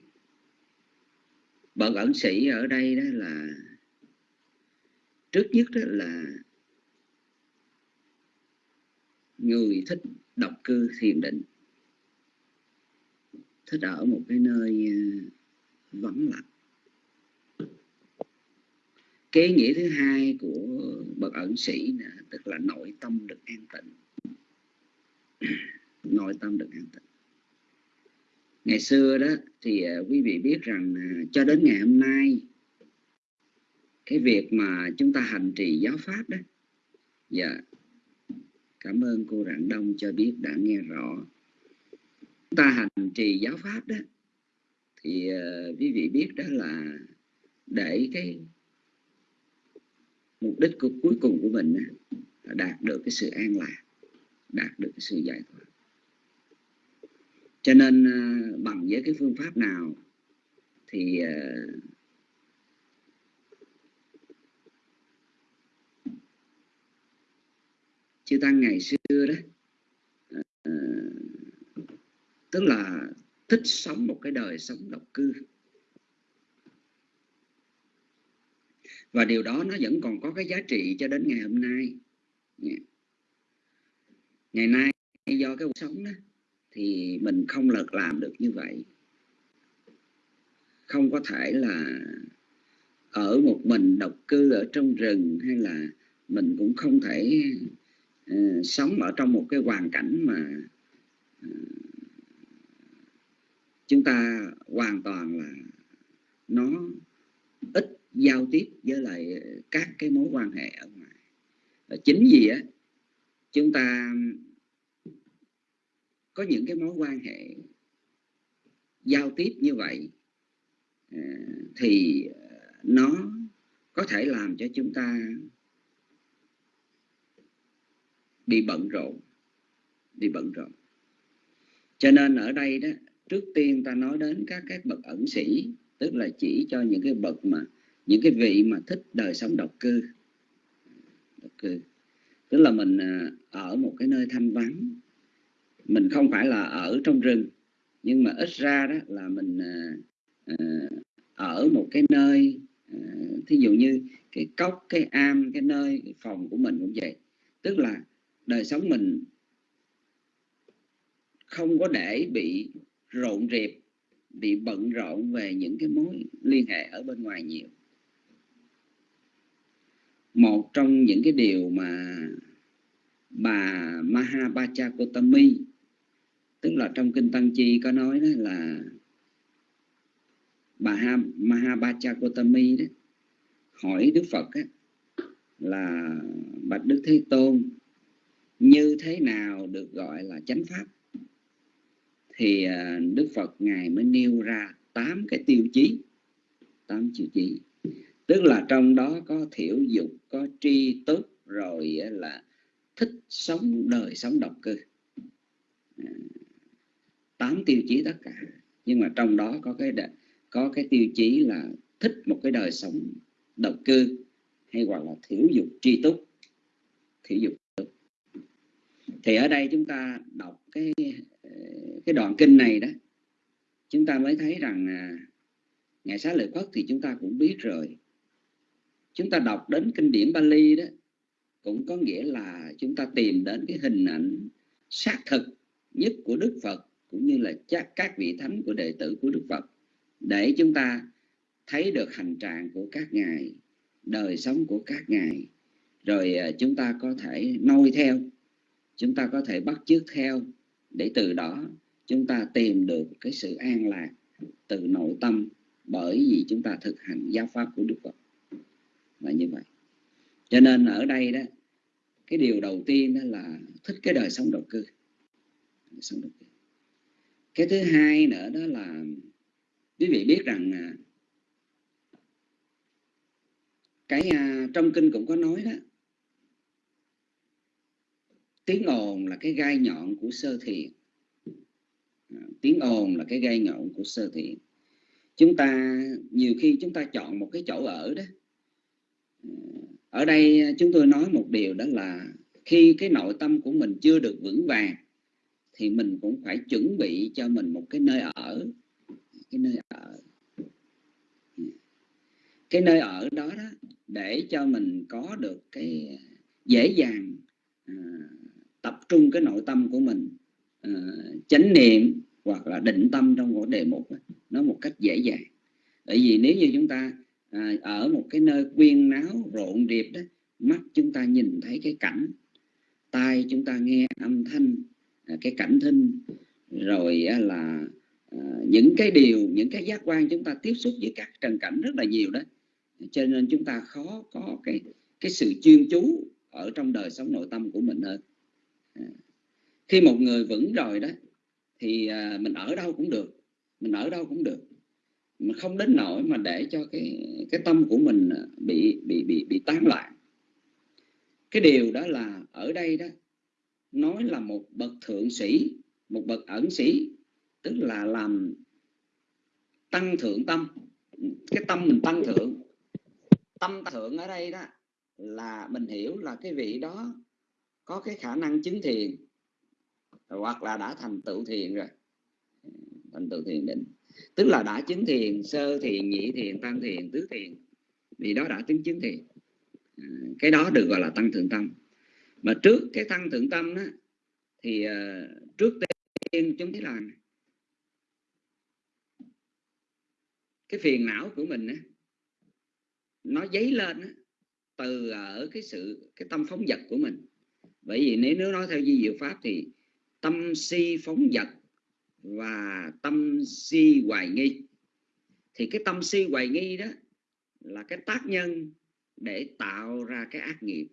[SPEAKER 8] Bậc ẩn sĩ ở đây đó là, trước nhất đó là người thích độc cư thiền định. Thích ở một cái nơi ờ, vắng lặng. Cái nghĩa thứ hai của bậc ẩn sĩ là tức là nội tâm được an tịnh. Nội tâm được an tịnh ngày xưa đó thì à, quý vị biết rằng à, cho đến ngày hôm nay cái việc mà chúng ta hành trì giáo pháp đó dạ cảm ơn cô rạng đông cho biết đã nghe rõ. Chúng ta hành trì giáo pháp đó thì uh, quý vị biết đó là để cái mục đích của cuối cùng của mình là đạt được cái sự an lạc đạt được cái sự giải thoát cho nên ờ, bằng với cái phương pháp nào thì ờ, chư tăng ngày xưa đó ờ, tức là thích sống một cái đời sống độc cư. Và điều đó nó vẫn còn có cái giá trị cho đến ngày hôm nay. Ngày nay do cái cuộc sống đó thì mình không lật làm được như vậy. Không có thể là ở một mình độc cư ở trong rừng hay là mình cũng không thể uh, sống ở trong một cái hoàn cảnh mà uh, chúng ta hoàn toàn là nó ít giao tiếp với lại các cái mối quan hệ ở ngoài. Và chính vì á chúng ta có những cái mối quan hệ giao tiếp như vậy à, thì nó có thể làm cho chúng ta bị bận rộn, bị bận rộn. Cho nên ở đây đó, trước tiên ta nói đến các các bậc ẩn sĩ, tức là chỉ cho những cái bậc mà, những cái vị mà thích đời sống độc cư. Độc cư. Tức là mình à, ở một cái nơi thanh vắng mình không phải là ở trong rừng, nhưng mà ít ra đó là mình à, à, ở một cái nơi à, thí dụ như cái cốc, cái am, cái nơi, cái phòng của mình cũng vậy. Tức là đời sống mình không có để bị rộn rịp, bị bận rộn về những cái mối liên hệ ở bên ngoài nhiều. Một trong những cái điều mà bà Mahabachakotami tức là trong kinh Tăng Chi có nói đó là bà Mahabachakotami đó hỏi Đức Phật á, là bạch Đức Thế Tôn như thế nào được gọi là chánh pháp? Thì à, Đức Phật ngài mới nêu ra tám cái tiêu chí tám tiêu chí. Tức là trong đó có thiểu dục có tri túc rồi là thích sống đời sống độc cư. À, tám tiêu chí tất cả. Nhưng mà trong đó có cái có cái tiêu chí là thích một cái đời sống độc cư hay gọi là thiểu dục tri túc. Thiểu dục thì ở đây chúng ta đọc cái cái đoạn kinh này đó, chúng ta mới thấy rằng à, ngày xá lợi phất thì chúng ta cũng biết rồi. Chúng ta đọc đến kinh điển Bali đó, cũng có nghĩa là chúng ta tìm đến cái hình ảnh xác thực nhất của Đức Phật cũng như là chắc các vị thánh của đệ tử của Đức Phật, để chúng ta thấy được hành trạng của các ngài, đời sống của các ngài. Rồi à, chúng ta có thể noi theo, chúng ta có thể bắt chước theo, để từ đó chúng ta tìm được cái sự an lạc từ nội tâm bởi vì chúng ta thực hành giáo pháp của Đức Phật. Là như vậy. Cho nên ở đây đó, cái điều đầu tiên đó là thích cái đời sống độc cư. Sống đức cư cái thứ hai nữa đó là quý vị biết rằng à, cái à, trong kinh cũng có nói đó, tiếng ồn là cái gai nhọn của sơ thiện à, tiếng ồn là cái gai nhọn của sơ thiện chúng ta, nhiều khi chúng ta chọn một cái chỗ ở đó. Ở đây chúng tôi nói một điều đó là khi cái nội tâm của mình chưa được vững vàng thì mình cũng phải chuẩn bị cho mình một cái nơi ở. Cái nơi ở. Cái nơi ở đó đó để cho mình có được cái à, dễ dàng à, tập trung cái nội tâm của mình à, chánh niệm hoặc là định tâm trong một đề mục nó một cách dễ dàng. Bởi vì nếu như chúng ta à, ở một cái nơi quyên náo rộn rịp đó mắt chúng ta nhìn thấy cái cảnh tai chúng ta nghe âm thanh À, cái cảnh thinh. Rồi là à, những cái điều, những cái giác quan chúng ta tiếp xúc với các trần cảnh rất là nhiều đó. Cho nên chúng ta khó có cái cái sự chuyên chú ở trong đời sống nội tâm của mình hơn. À, khi một người vững rồi đó, thì mình ở đâu cũng được, mình ở đâu cũng được. Mình không đến nỗi mà để cho cái cái tâm của mình bị bị bị bị tán loạn. Cái điều đó là ở đây đó nói là một bậc thượng sĩ, một bậc ẩn sĩ, tức là làm tăng thượng tâm. Cái tâm mình tăng thượng, tâm thượng ở đây đó, là mình hiểu là cái vị đó có cái khả năng chứng thiền, hoặc là đã thành tựu thiền rồi. Thành tựu thiền định. Tức là đã chứng thiền, sơ thiền, nhị thiền, tam thiền, tứ thiền vì đó đã chứng chứng thiền. À, cái đó được gọi là tăng thượng tâm mà trước cái thân thượng tâm đó, thì uh, trước tiên chúng thấy là cái phiền não của mình đó, nó dấy lên đó, từ ở cái sự cái tâm phóng dật của mình. Bởi vì nếu nếu nói theo di diệu pháp thì tâm si phóng dật và tâm si hoài nghi. Thì cái tâm si hoài nghi đó là cái tác nhân để tạo ra cái ác nghiệp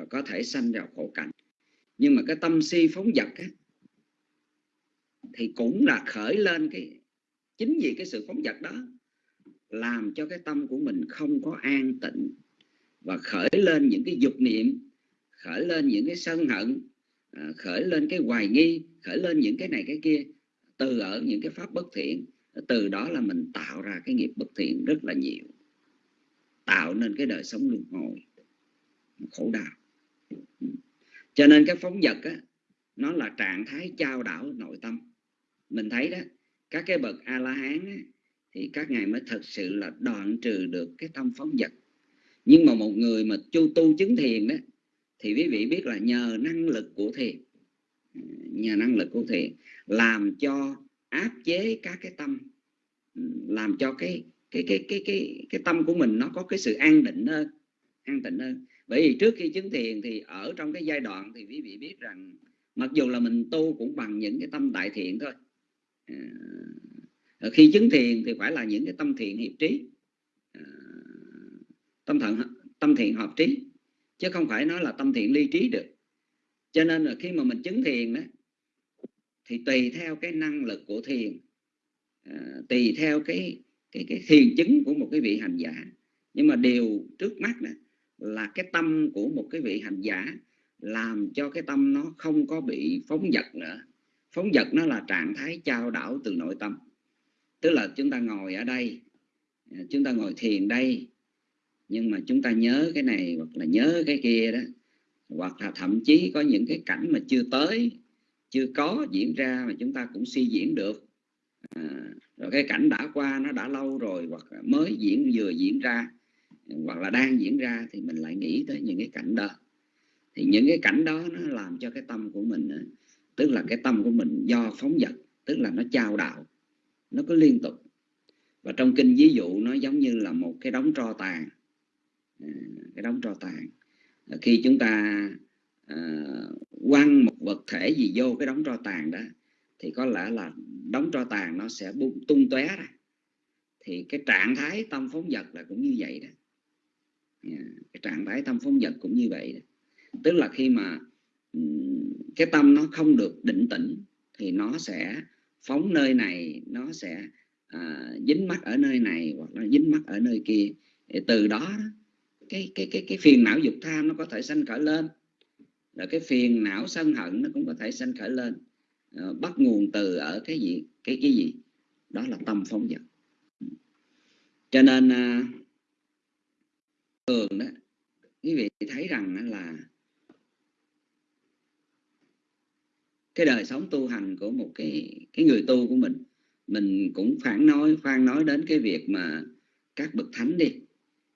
[SPEAKER 8] và có thể sanh vào khổ cảnh. Nhưng mà cái tâm si phóng dật á, thì cũng là khởi lên cái chính vì cái sự phóng dật đó làm cho cái tâm của mình không có an tịnh và khởi lên những cái dục niệm khởi lên những cái sân hận à, khởi lên cái hoài nghi khởi lên những cái này cái kia từ ở những cái pháp bất thiện. Từ đó là mình tạo ra cái nghiệp bất thiện rất là nhiều tạo nên cái đời sống luân hồi khổ đau cho nên cái phóng vật á, nó là trạng thái trao đảo nội tâm. Mình thấy đó các cái bậc a la hán thì các ngài mới thật sự là đoạn trừ được cái tâm phóng vật. Nhưng mà một người mà chu tu chứng thiền đó thì quý vị biết là nhờ năng lực của thiền. Nhờ năng lực của thiền làm cho áp chế các cái tâm. Làm cho cái cái cái cái cái cái tâm của mình nó có cái sự an định hơn an tịnh hơn bởi vì trước khi chứng thiền thì ở trong cái giai đoạn thì quý vị biết rằng mặc dù là mình tu cũng bằng những cái tâm đại thiện thôi. À, khi chứng thiền thì phải là những cái tâm thiện hiệp trí. À, tâm thận tâm thiện hợp trí. Chứ không phải nói là tâm thiện ly trí được. Cho nên là khi mà mình chứng thiền đó thì tùy theo cái năng lực của thiền. À, tùy theo cái cái cái thiền chứng của một cái vị hành giả. Nhưng mà điều trước mắt đó là cái tâm của một cái vị hành giả làm cho cái tâm nó không có bị phóng dật nữa. Phóng dật nó là trạng thái trao đảo từ nội tâm. Tức là chúng ta ngồi ở đây chúng ta ngồi thiền đây nhưng mà chúng ta nhớ cái này hoặc là nhớ cái kia đó hoặc là thậm chí có những cái cảnh mà chưa tới chưa có diễn ra mà chúng ta cũng suy diễn được. À, rồi cái cảnh đã qua nó đã lâu rồi hoặc mới diễn vừa diễn ra hoặc là đang diễn ra thì mình lại nghĩ tới những cái cảnh đó. Thì những cái cảnh đó nó làm cho cái tâm của mình tức là cái tâm của mình do phóng dật tức là nó trao đạo nó có liên tục. Và trong kinh ví dụ nó giống như là một cái đống tro tàn. À, cái đống tro tàn. À, khi chúng ta uh, quăng một vật thể gì vô cái đống tro tàn đó thì có lẽ là đống tro tàn nó sẽ bung tung tóe ra. Thì cái trạng thái tâm phóng vật là cũng như vậy đó. Ừ, cái trạng thái tâm phóng dật cũng như vậy. Tức là khi mà ừ, cái tâm nó không được định tĩnh thì nó sẽ phóng nơi này nó sẽ à, dính mắt ở nơi này hoặc là dính mắt ở nơi kia. Thì từ đó cái cái cái cái phiền não dục tham nó có thể sanh khởi lên. Rồi cái phiền não sân hận nó cũng có thể sanh khởi lên. À, bắt nguồn từ ở cái gì cái cái gì? Đó là tâm phóng dật. Cho nên à, thường đó, quý vị thấy rằng là cái đời sống tu hành của một cái cái người tu của mình mình cũng phản nói khoan nói đến cái việc mà các bậc thánh đi,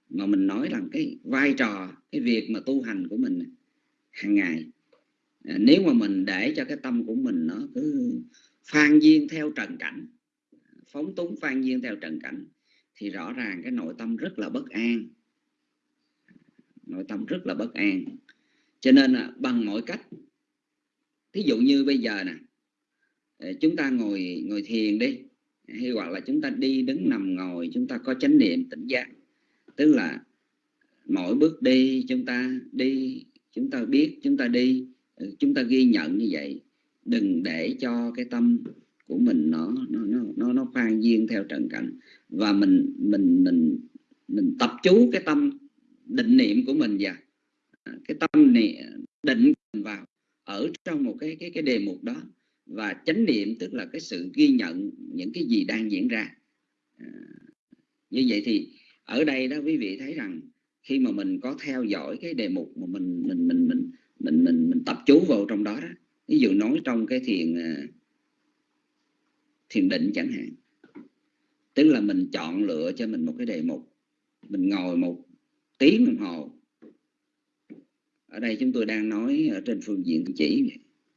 [SPEAKER 8] mà mình nói rằng cái vai trò, cái việc mà tu hành của mình hàng ngày. À, nếu mà mình để cho cái tâm của mình nó cứ phan duyên theo trần cảnh, phóng túng phan duyên theo trần cảnh, thì rõ ràng cái nội tâm rất là bất an nội tâm rất là bất an. Cho nên là bằng mọi cách thí dụ như bây giờ nè ờ, chúng ta ngồi ngồi thiền đi hay hoặc là chúng ta đi đứng nằm ngồi chúng ta có chánh niệm tỉnh giác. Tức là mỗi bước đi chúng ta đi chúng ta biết chúng ta đi ừ, chúng ta ghi nhận như vậy. Đừng để cho cái tâm của mình nó nó nó nó, nó khoan duyên theo trần cảnh. Và mình mình mình mình tập chú cái tâm định niệm của mình vào à, cái tâm niệm định vào ở trong một cái cái cái đề mục đó. Và chánh niệm tức là cái sự ghi nhận những cái gì đang diễn ra. À, như vậy thì ở đây đó quý vị thấy rằng khi mà mình có theo dõi cái đề mục mà mình mình mình mình mình mình, mình tập chú vào trong đó đó ví dụ nói trong cái thiền à, thiền định chẳng hạn tức là mình chọn lựa cho mình một cái đề mục mình ngồi một tiếng đồng hồ. Ở đây chúng tôi đang nói ở trên phương diện chỉ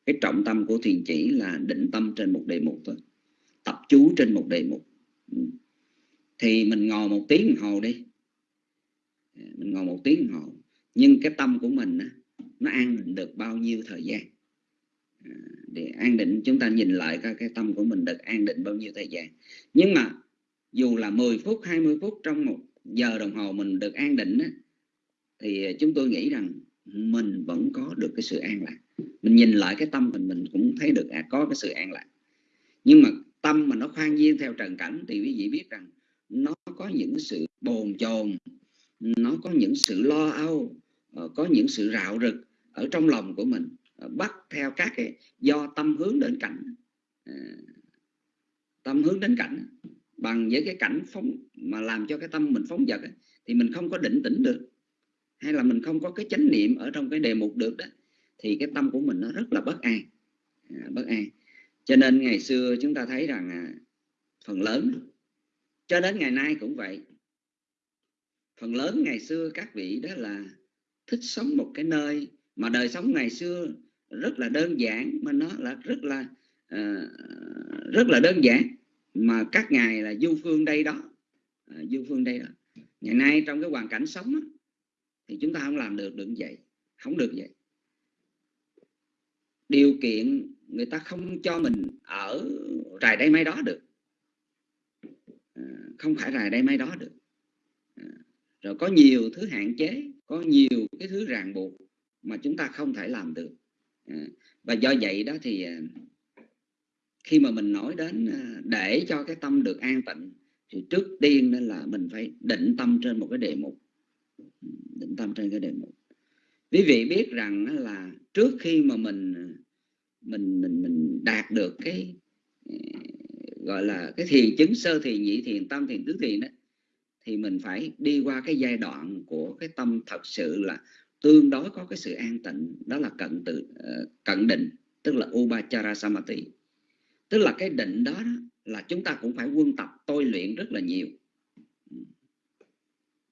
[SPEAKER 8] cái trọng tâm của thiền chỉ là định tâm trên một đề mục thôi, tập chú trên một đề mục. Ừ. Thì mình ngồi một tiếng đồng hồ đi. Ừ, mình ngồi một tiếng đồng hồ. Nhưng cái tâm của mình nó an định được bao nhiêu thời gian? Ừ, để an định, chúng ta nhìn lại coi cái tâm của mình được an định bao nhiêu thời gian. Nhưng mà dù là 10 phút 20 phút trong một giờ đồng hồ mình được an định thì chúng tôi nghĩ rằng mình vẫn có được cái sự an lạc. Mình nhìn lại cái tâm mình mình cũng thấy được à, có cái sự an lạc. Nhưng mà tâm mà nó khoan nhiên theo trần cảnh thì quý vị biết rằng nó có những sự bồn chồn nó có những sự lo âu ờ, có những sự rạo rực ở trong lòng của mình ờ, bắt theo các cái do tâm hướng đến cảnh. Ờ, tâm hướng đến cảnh bằng với cái cảnh phóng mà làm cho cái tâm mình phóng dật thì mình không có định tĩnh được. Hay là mình không có cái chánh niệm ở trong cái đề mục được đó thì cái tâm của mình nó rất là bất an. À, bất an. Cho nên ngày xưa chúng ta thấy rằng à, phần lớn cho đến ngày nay cũng vậy. Phần lớn ngày xưa các vị đó là thích sống một cái nơi mà đời sống ngày xưa rất là đơn giản mà nó là rất là uh, rất là đơn giản mà các ngài là du phương đây đó. À, du phương đây đó. Ngày nay trong cái hoàn cảnh sống đó, thì chúng ta không làm được được vậy. Không được vậy. Điều kiện người ta không cho mình ở rài đây mấy đó được. À, không phải rài đây mấy đó được. À, rồi có nhiều thứ hạn chế có nhiều cái thứ ràng buộc mà chúng ta không thể làm được. À, và do vậy đó thì à, khi mà mình nói đến à, để cho cái tâm được an tịnh, thì trước tiên nên là mình phải định tâm trên một cái đề mục. Định tâm trên cái đề mục. Quý vị biết rằng là trước khi mà mình à, mình mình mình đạt được cái à, gọi là cái thiền chứng sơ thiền nhị thiền tam thiền tứ thiền đó thì mình phải đi qua cái giai đoạn của cái tâm thật sự là tương đối có cái sự an tịnh, đó là cận tự ờ, cận định, tức là upachara samadhi tức là cái định đó, đó là chúng ta cũng phải quân tập tôi luyện rất là nhiều.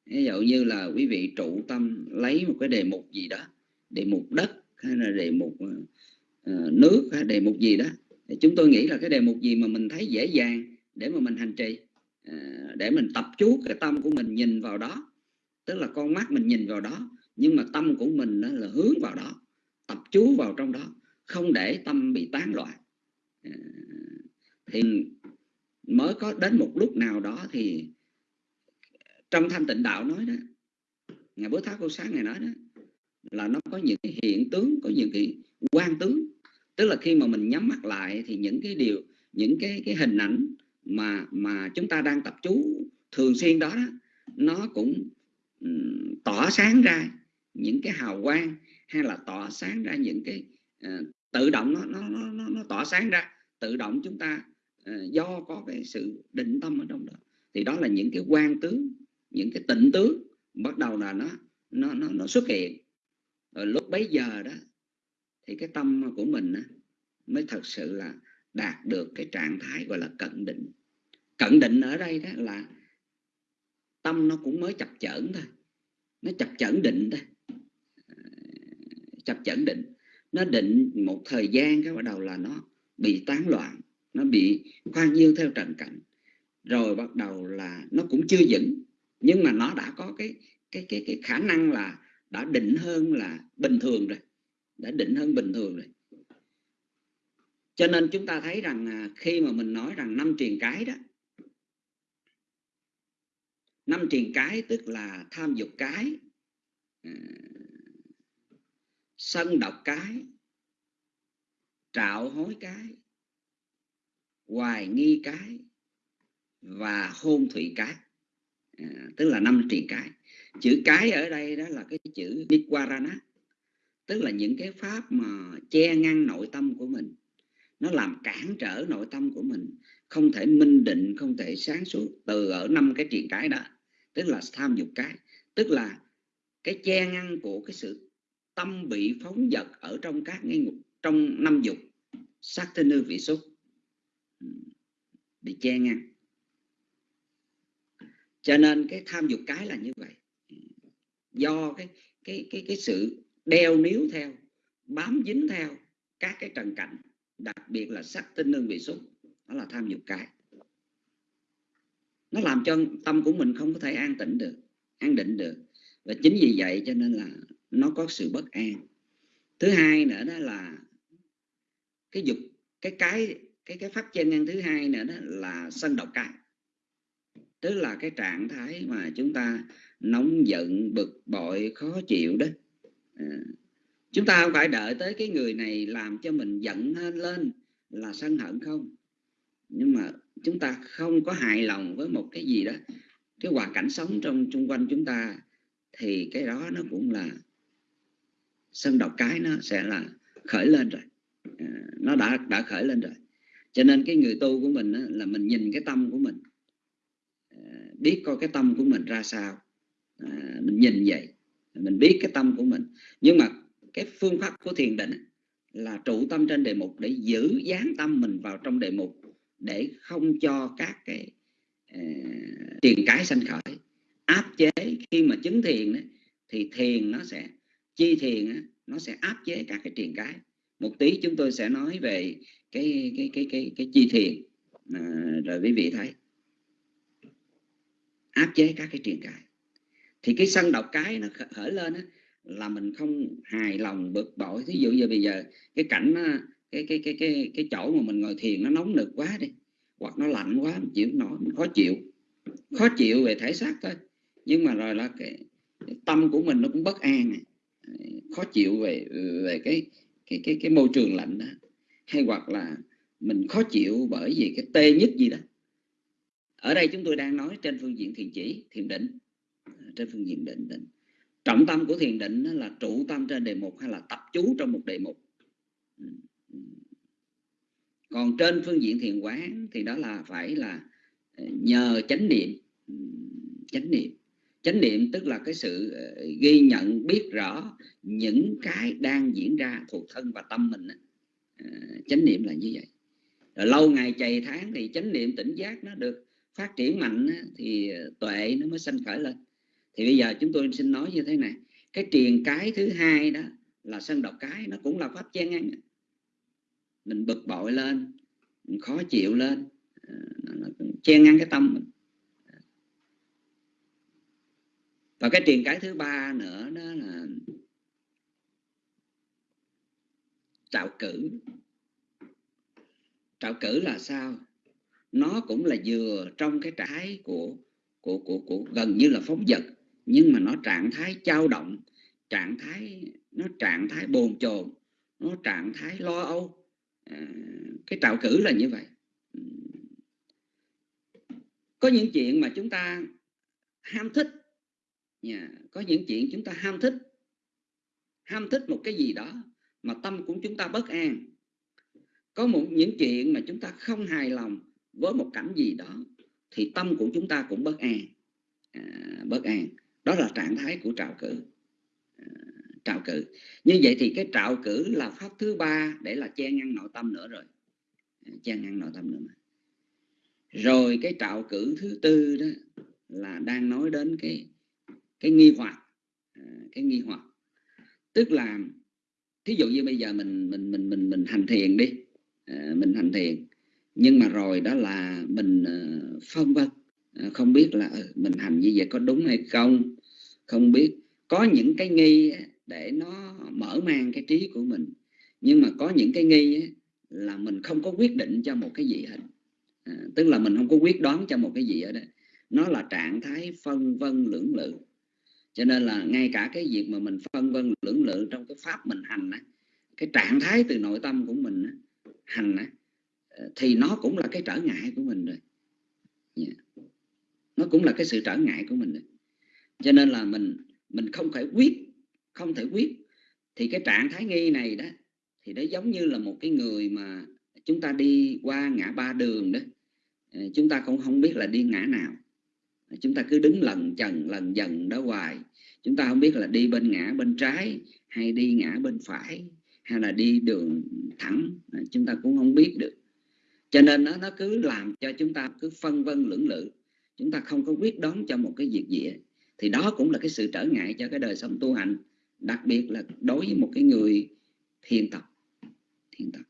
[SPEAKER 8] Ví dụ như là quý vị trụ tâm lấy một cái đề mục gì đó đề mục đất hay là đề mục uh, nước hay đề mục gì đó thì chúng tôi nghĩ là cái đề mục gì mà mình thấy dễ dàng để mà mình hành trì uh, để mình tập chú cái tâm của mình nhìn vào đó. Tức là con mắt mình nhìn vào đó nhưng mà tâm của mình là hướng vào đó tập chú vào trong đó không để tâm bị tán loạn. À, thì mới có đến một lúc nào đó thì trong thanh tịnh đạo nói đó ngày bữa tháo câu sáng này nói đó là nó có những cái hiện tướng có những cái quan tướng. Tức là khi mà mình nhắm mắt lại thì những cái điều những cái cái hình ảnh mà mà chúng ta đang tập chú thường xuyên đó, đó nó cũng um, tỏa sáng ra những cái hào quang hay là tỏa sáng ra những cái uh, tự động nó, nó nó nó tỏa sáng ra tự động chúng ta uh, do có cái sự định tâm ở trong đó. Thì đó là những cái quan tướng những cái tịnh tướng bắt đầu là nó nó nó, nó xuất hiện. Rồi lúc bấy giờ đó thì cái tâm của mình á, mới thật sự là đạt được cái trạng thái gọi là cận định. Cận định ở đây đó là tâm nó cũng mới chập chởn thôi nó chập chởn định thôi. À, chập chởn định. Nó định một thời gian cái bắt đầu là nó bị tán loạn, nó bị khoan nhiêu theo trần cảnh, rồi bắt đầu là nó cũng chưa vững. Nhưng mà nó đã có cái cái cái cái khả năng là đã định hơn là bình thường rồi, đã định hơn bình thường rồi. Cho nên chúng ta thấy rằng à, khi mà mình nói rằng năm truyền cái đó, năm truyền cái tức là tham dục cái à, sân độc cái trạo hối cái hoài nghi cái và hôn thủy cái. À, tức là năm truyền cái. Chữ cái ở đây đó là cái chữ Nikwarana tức là những cái pháp mà che ngăn nội tâm của mình. Nó làm cản trở nội tâm của mình không thể minh định không thể sáng suốt từ ở năm cái truyền cái đó tức là tham dục cái. Tức là cái che ngăn của cái sự tâm bị phóng dật ở trong các ngay ngục trong năm dục sắc thân nư vị xúc. Ừ. Bị che ngăn cho nên cái tham dục cái là như vậy. Ừ. Do cái cái cái cái sự đeo níu theo, bám dính theo các cái trần cảnh, đặc biệt là sắc tinh lương vị xúc, đó là tham dục cái. Nó làm cho tâm của mình không có thể an tĩnh được, an định được. Và chính vì vậy cho nên là nó có sự bất an. Thứ hai nữa đó là cái dục cái cái cái cái pháp chân ngăn thứ hai nữa đó là sân độc cái tức là cái trạng thái mà chúng ta nóng giận bực bội khó chịu đó. À, chúng ta không phải đợi tới cái người này làm cho mình giận lên là sân hận không? Nhưng mà chúng ta không có hài lòng với một cái gì đó. Cái hoàn cảnh sống trong xung quanh chúng ta thì cái đó nó cũng là sân độc cái nó sẽ là khởi lên rồi. À, nó đã đã khởi lên rồi. Cho nên cái người tu của mình là mình nhìn cái tâm của mình. À, biết coi cái tâm của mình ra sao. À, mình nhìn vậy mình biết cái tâm của mình. Nhưng mà cái phương pháp của thiền định là trụ tâm trên đề mục để giữ dán tâm mình vào trong đề mục để không cho các cái uh, tiền cái sanh khởi. Áp chế khi mà chứng thiền đó, thì thiền nó sẽ chi thiền đó, nó sẽ áp chế các cái tiền cái một tí chúng tôi sẽ nói về cái cái cái cái cái chi thiền. À, rồi quý vị thấy. Áp chế các cái truyền cái thì cái sân độc cái nó khởi lên á, là mình không hài lòng bực bội. Thí dụ giờ bây giờ cái cảnh cái cái cái cái cái chỗ mà mình ngồi thiền nó nóng nực quá đi hoặc nó lạnh quá mình chịu nổi mình khó chịu. Khó chịu về thể xác thôi. Nhưng mà rồi là cái, cái tâm của mình nó cũng bất an này. khó chịu về về cái cái cái cái môi trường lạnh đó. Hay hoặc là mình khó chịu bởi vì cái tê nhất gì đó. Ở đây chúng tôi đang nói trên phương diện thiền chỉ, thiền định. À, trên phương diện định định. Trọng tâm của thiền định là trụ tâm trên đề mục hay là tập chú trong một đề mục. Ừ, ừ. Còn trên phương diện thiền quán thì đó là phải là ờ, nhờ chánh niệm. Ừ, chánh niệm chánh niệm tức là cái sự ờ, ghi nhận, biết rõ những cái đang diễn ra thuộc thân và tâm mình ờ, chánh niệm là như vậy. Rồi lâu ngày chày tháng thì chánh niệm tỉnh giác nó được phát triển mạnh thì ờ, tuệ nó mới sanh khởi lên. Thì bây giờ chúng tôi xin nói như thế này, cái truyền cái thứ hai đó là sân độc cái, nó cũng là pháp chen ngăn mình bực bội lên, mình khó chịu lên nó chen ngăn cái tâm mình. Và cái truyền cái thứ ba nữa đó là trạo cử. Trạo cử là sao? Nó cũng là vừa trong cái trái của của của của gần như là phóng vật nhưng mà nó trạng thái trao động trạng thái nó trạng thái bồn chồn nó trạng thái lo âu. À, cái trạo cử là như vậy. Có những chuyện mà chúng ta ham thích yeah. có những chuyện chúng ta ham thích. Ham thích một cái gì đó mà tâm của chúng ta bất an. Có một những chuyện mà chúng ta không hài lòng với một cảnh gì đó thì tâm của chúng ta cũng bất an. À, bất an. Đó là trạng thái của trạo cử. À, trạo cử. Như vậy thì cái trạo cử là pháp thứ ba để là che ngăn nội tâm nữa rồi. À, che ngăn nội tâm nữa mà. rồi cái trạo cử thứ tư đó là đang nói đến cái cái nghi hoặc à, cái nghi hoặc. Tức là thí dụ như bây giờ mình mình mình mình mình hành thiền đi à, mình hành thiền nhưng mà rồi đó là mình à, phân vân không biết là ừ, mình hành như vậy có đúng hay không? Không biết. Có những cái nghi để nó mở mang cái trí của mình nhưng mà có những cái nghi là mình không có quyết định cho một cái gì hết. À, tức là mình không có quyết đoán cho một cái gì ở đây nó là trạng thái phân vân lưỡng lự cho nên là ngay cả cái việc mà mình phân vân lưỡng lự trong cái pháp mình hành cái trạng thái từ nội tâm của mình hành á, ờ, thì nó cũng là cái trở ngại của mình rồi yeah. nó cũng là cái sự trở ngại của mình rồi. cho nên là mình mình không thể quyết không thể quyết thì cái trạng thái nghi này đó thì nó giống như là một cái người mà chúng ta đi qua ngã ba đường đó ờ, chúng ta cũng không biết là đi ngã nào chúng ta cứ đứng lần chần lần dần đó hoài. Chúng ta không biết là đi bên ngã, bên trái, hay đi ngã bên phải, hay là đi đường thẳng. Chúng ta cũng không biết được. Cho nên nó nó cứ làm cho chúng ta cứ phân vân lưỡng lự. Chúng ta không có quyết đoán cho một cái việc gì thì đó cũng là cái sự trở ngại cho cái đời sống tu hành, đặc biệt là đối với một cái người thiền tập. Thiền tập.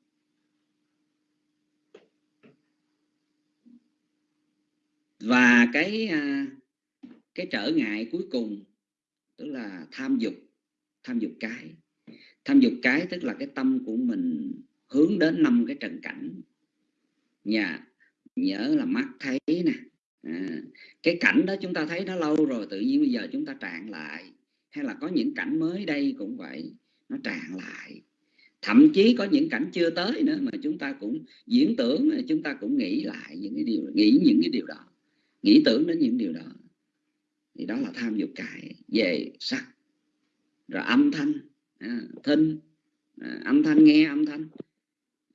[SPEAKER 8] Và cái à, cái trở ngại cuối cùng tức là tham dục tham dục cái. Tham dục cái tức là cái tâm của mình hướng đến năm cái trần cảnh. Nhà nhớ là mắt thấy nè. À, cái cảnh đó chúng ta thấy nó lâu rồi tự nhiên bây giờ chúng ta trạng lại. Hay là có những cảnh mới đây cũng vậy nó tràn lại. Thậm chí có những cảnh chưa tới nữa mà chúng ta cũng diễn tưởng chúng ta cũng nghĩ lại những cái điều nghĩ những cái điều đó nghĩ tưởng đến những điều đó. Thì đó là tham dục cải về sắc. Rồi âm thanh à, thinh à, âm thanh nghe âm thanh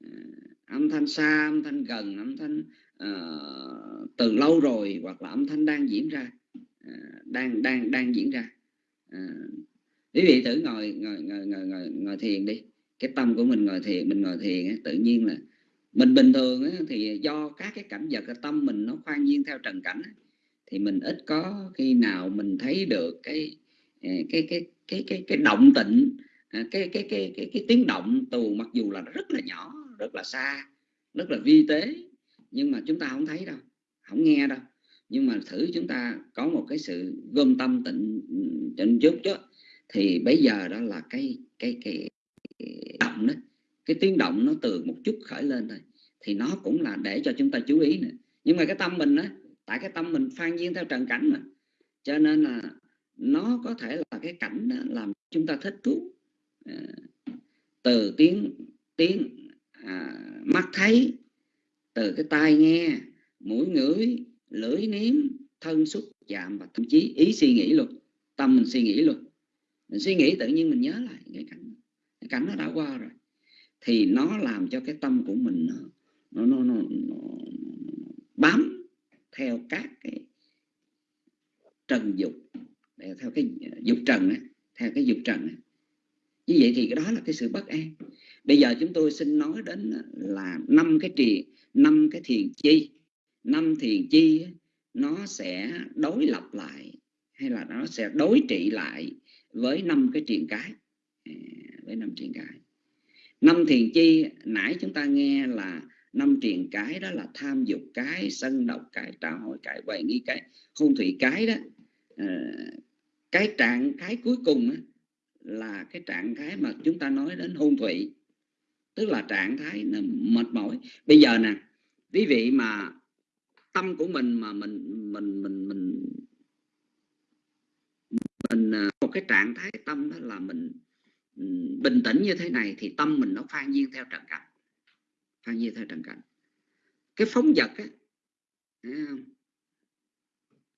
[SPEAKER 8] à, âm thanh xa âm thanh gần âm thanh à, từ lâu rồi hoặc là âm thanh đang diễn ra à, đang đang đang diễn ra. À, quý vị thử ngồi ngồi, ngồi ngồi ngồi ngồi thiền đi. Cái tâm của mình ngồi thiền mình ngồi thiền ấy, tự nhiên là mình bình thường ấy, thì do các cái cảnh vật cái tâm mình nó khoan nhiên theo trần cảnh ấy, thì mình ít có khi nào mình thấy được cái ờ, cái cái cái cái cái động tịnh cái cái cái cái cái, cái tiếng động tù mặc dù là rất là nhỏ rất là xa rất là vi tế nhưng mà chúng ta không thấy đâu không nghe đâu. Nhưng mà thử chúng ta có một cái sự gom tâm tịnh tịnh chút chứ thì bây giờ đó là cái cái cái, cái động đó cái tiếng động nó từ một chút khởi lên thôi thì nó cũng là để cho chúng ta chú ý nữa. Nhưng mà cái tâm mình á tại cái tâm mình phan duyên theo trần cảnh mà cho nên là nó có thể là cái cảnh đó làm chúng ta thích thú. À, từ tiếng tiếng à, mắt thấy từ cái tai nghe mũi ngửi lưỡi nếm thân xúc chạm và thậm chí ý suy nghĩ luôn tâm mình suy nghĩ luôn mình suy nghĩ tự nhiên mình nhớ lại cái cảnh cái cảnh nó đã qua rồi thì nó làm cho cái tâm của mình nó nó nó, nó, nó bám theo các cái trần dục theo cái ờ, dục trần ấy, theo cái dục trần ấy. như vậy thì cái đó là cái sự bất an. Bây giờ chúng tôi xin nói đến là năm cái trì năm cái thiền chi. Năm thiền chi nó sẽ đối lập lại hay là nó sẽ đối trị lại với năm cái triền cái à, với năm triền cái năm thiền chi, nãy chúng ta nghe là năm triền cái đó là tham dục cái, sân độc cái trả hội cái quậy nghi cái, hôn thủy cái đó. Ờ, cái trạng thái cuối cùng là cái trạng thái mà chúng ta nói đến hôn thủy. Tức là trạng thái mệt mỏi. Bây giờ nè, quý vị mà tâm của mình mà mình mình mình mình mình ờ, một cái trạng thái tâm đó là mình bình tĩnh như thế này thì tâm mình nó phan nhiên theo trần cảnh. Phan nhiên theo trần cảnh. Cái phóng vật á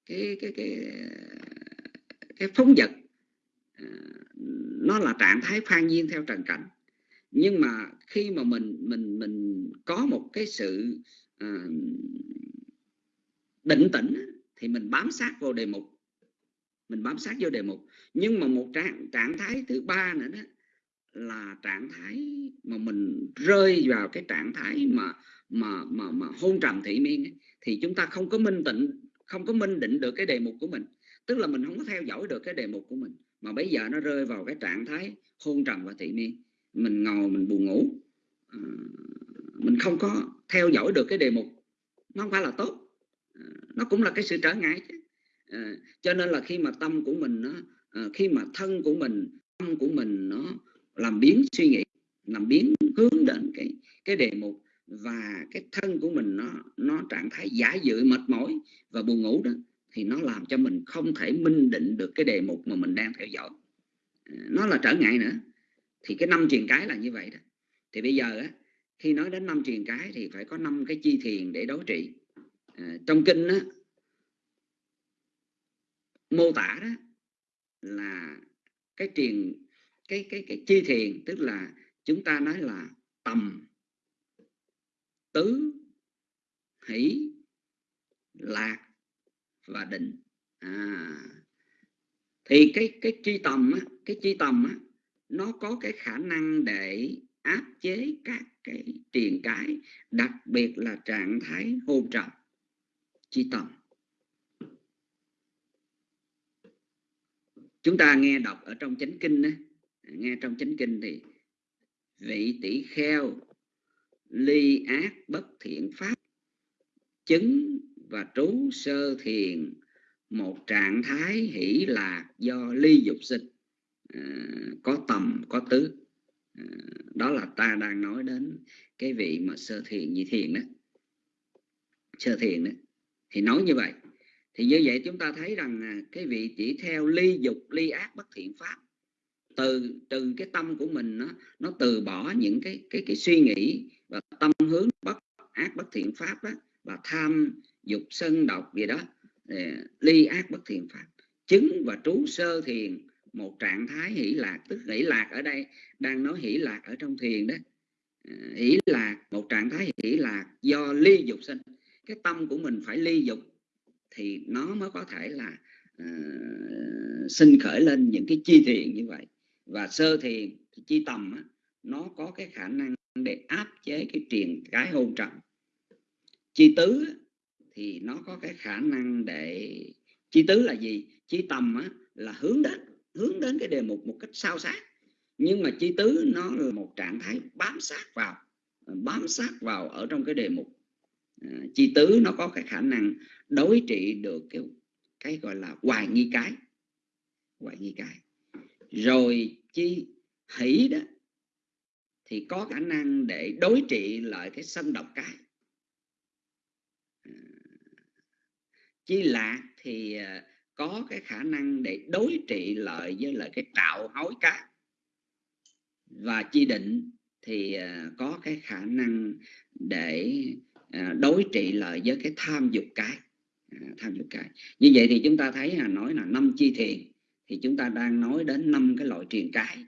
[SPEAKER 8] cái cái cái cái phóng vật à, nó là trạng thái phan nhiên theo trần cảnh. Nhưng mà khi mà mình mình mình có một cái sự uh, định tĩnh thì mình bám sát vào đề mục mình bám sát vô đề mục. Nhưng mà một trạng trạng thái thứ ba nữa đó là trạng thái mà mình rơi vào cái trạng thái mà mà mà mà hôn trầm thị miên ấy, thì chúng ta không có minh tịnh không có minh định được cái đề mục của mình. Tức là mình không có theo dõi được cái đề mục của mình. Mà bây giờ nó rơi vào cái trạng thái hôn trầm và thị miên. Mình ngồi mình buồn ngủ. À, mình không có theo dõi được cái đề mục. Nó không phải là tốt. À, nó cũng là cái sự trở ngại chứ à, cho nên là khi mà tâm của mình nó à, khi mà thân của mình tâm của mình nó làm biến suy nghĩ làm biến hướng đến cái cái đề mục và cái thân của mình nó nó trạng thái giả dự mệt mỏi và buồn ngủ đó thì nó làm cho mình không thể minh định được cái đề mục mà mình đang theo dõi. À, nó là trở ngại nữa. Thì cái năm truyền cái là như vậy đó. Thì bây giờ á, khi nói đến năm truyền cái thì phải có năm cái chi thiền để đối trị. À, trong kinh á, mô tả đó là cái truyền cái cái cái chi thiền tức là chúng ta nói là tầm tứ hỷ lạc và định. À, thì cái cái chi tầm á, cái chi tầm á, nó có cái khả năng để áp chế các cái triền cái đặc biệt là trạng thái hôn trầm chi tầm. Chúng ta nghe đọc ở trong chánh kinh đó, nghe trong chánh kinh thì vị tỷ kheo ly ác bất thiện pháp chứng và trú sơ thiền một trạng thái hỷ lạc do ly dục sinh. À, có tầm có tứ. À, đó là ta đang nói đến cái vị mà sơ thiền như thiền đó. Sơ thiền đó. Thì nói như vậy thì như vậy chúng ta thấy rằng à, cái vị chỉ theo ly dục ly ác bất thiện pháp từ từ cái tâm của mình nó nó từ bỏ những cái cái cái suy nghĩ và tâm hướng bất ác bất thiện pháp đó và tham dục sân độc gì đó à, ly ác bất thiện pháp. Chứng và trú sơ thiền một trạng thái hỷ lạc tức hỷ lạc ở đây đang nói hỷ lạc ở trong thiền đó. À, hỷ lạc một trạng thái hỷ lạc do ly dục sinh. Cái tâm của mình phải ly dục thì nó mới có thể là uh, sinh khởi lên những cái chi thiền như vậy. Và sơ thiền chi tầm á, nó có cái khả năng để áp chế cái truyền cái hôn trầm. Chi tứ á, thì nó có cái khả năng để chi tứ là gì? Chi tầm á, là hướng đến hướng đến cái đề mục một cách sao sát. Nhưng mà chi tứ nó là một trạng thái bám sát vào bám sát vào ở trong cái đề mục. Ờ, chi tứ nó có cái khả năng đối trị được cái cái gọi là hoài nghi cái, hoài nghi cái. Rồi chi hỷ đó, thì có khả năng để đối trị lại cái sân độc cái. À, chi lạc thì à, có cái khả năng để đối trị lại với lại cái trạo hối cá. Và chi định thì à, có cái khả năng để đối trị lại với cái tham dục cái tham dục cái như vậy thì chúng ta thấy là nói là năm chi thiền thì chúng ta đang nói đến năm cái loại truyền cái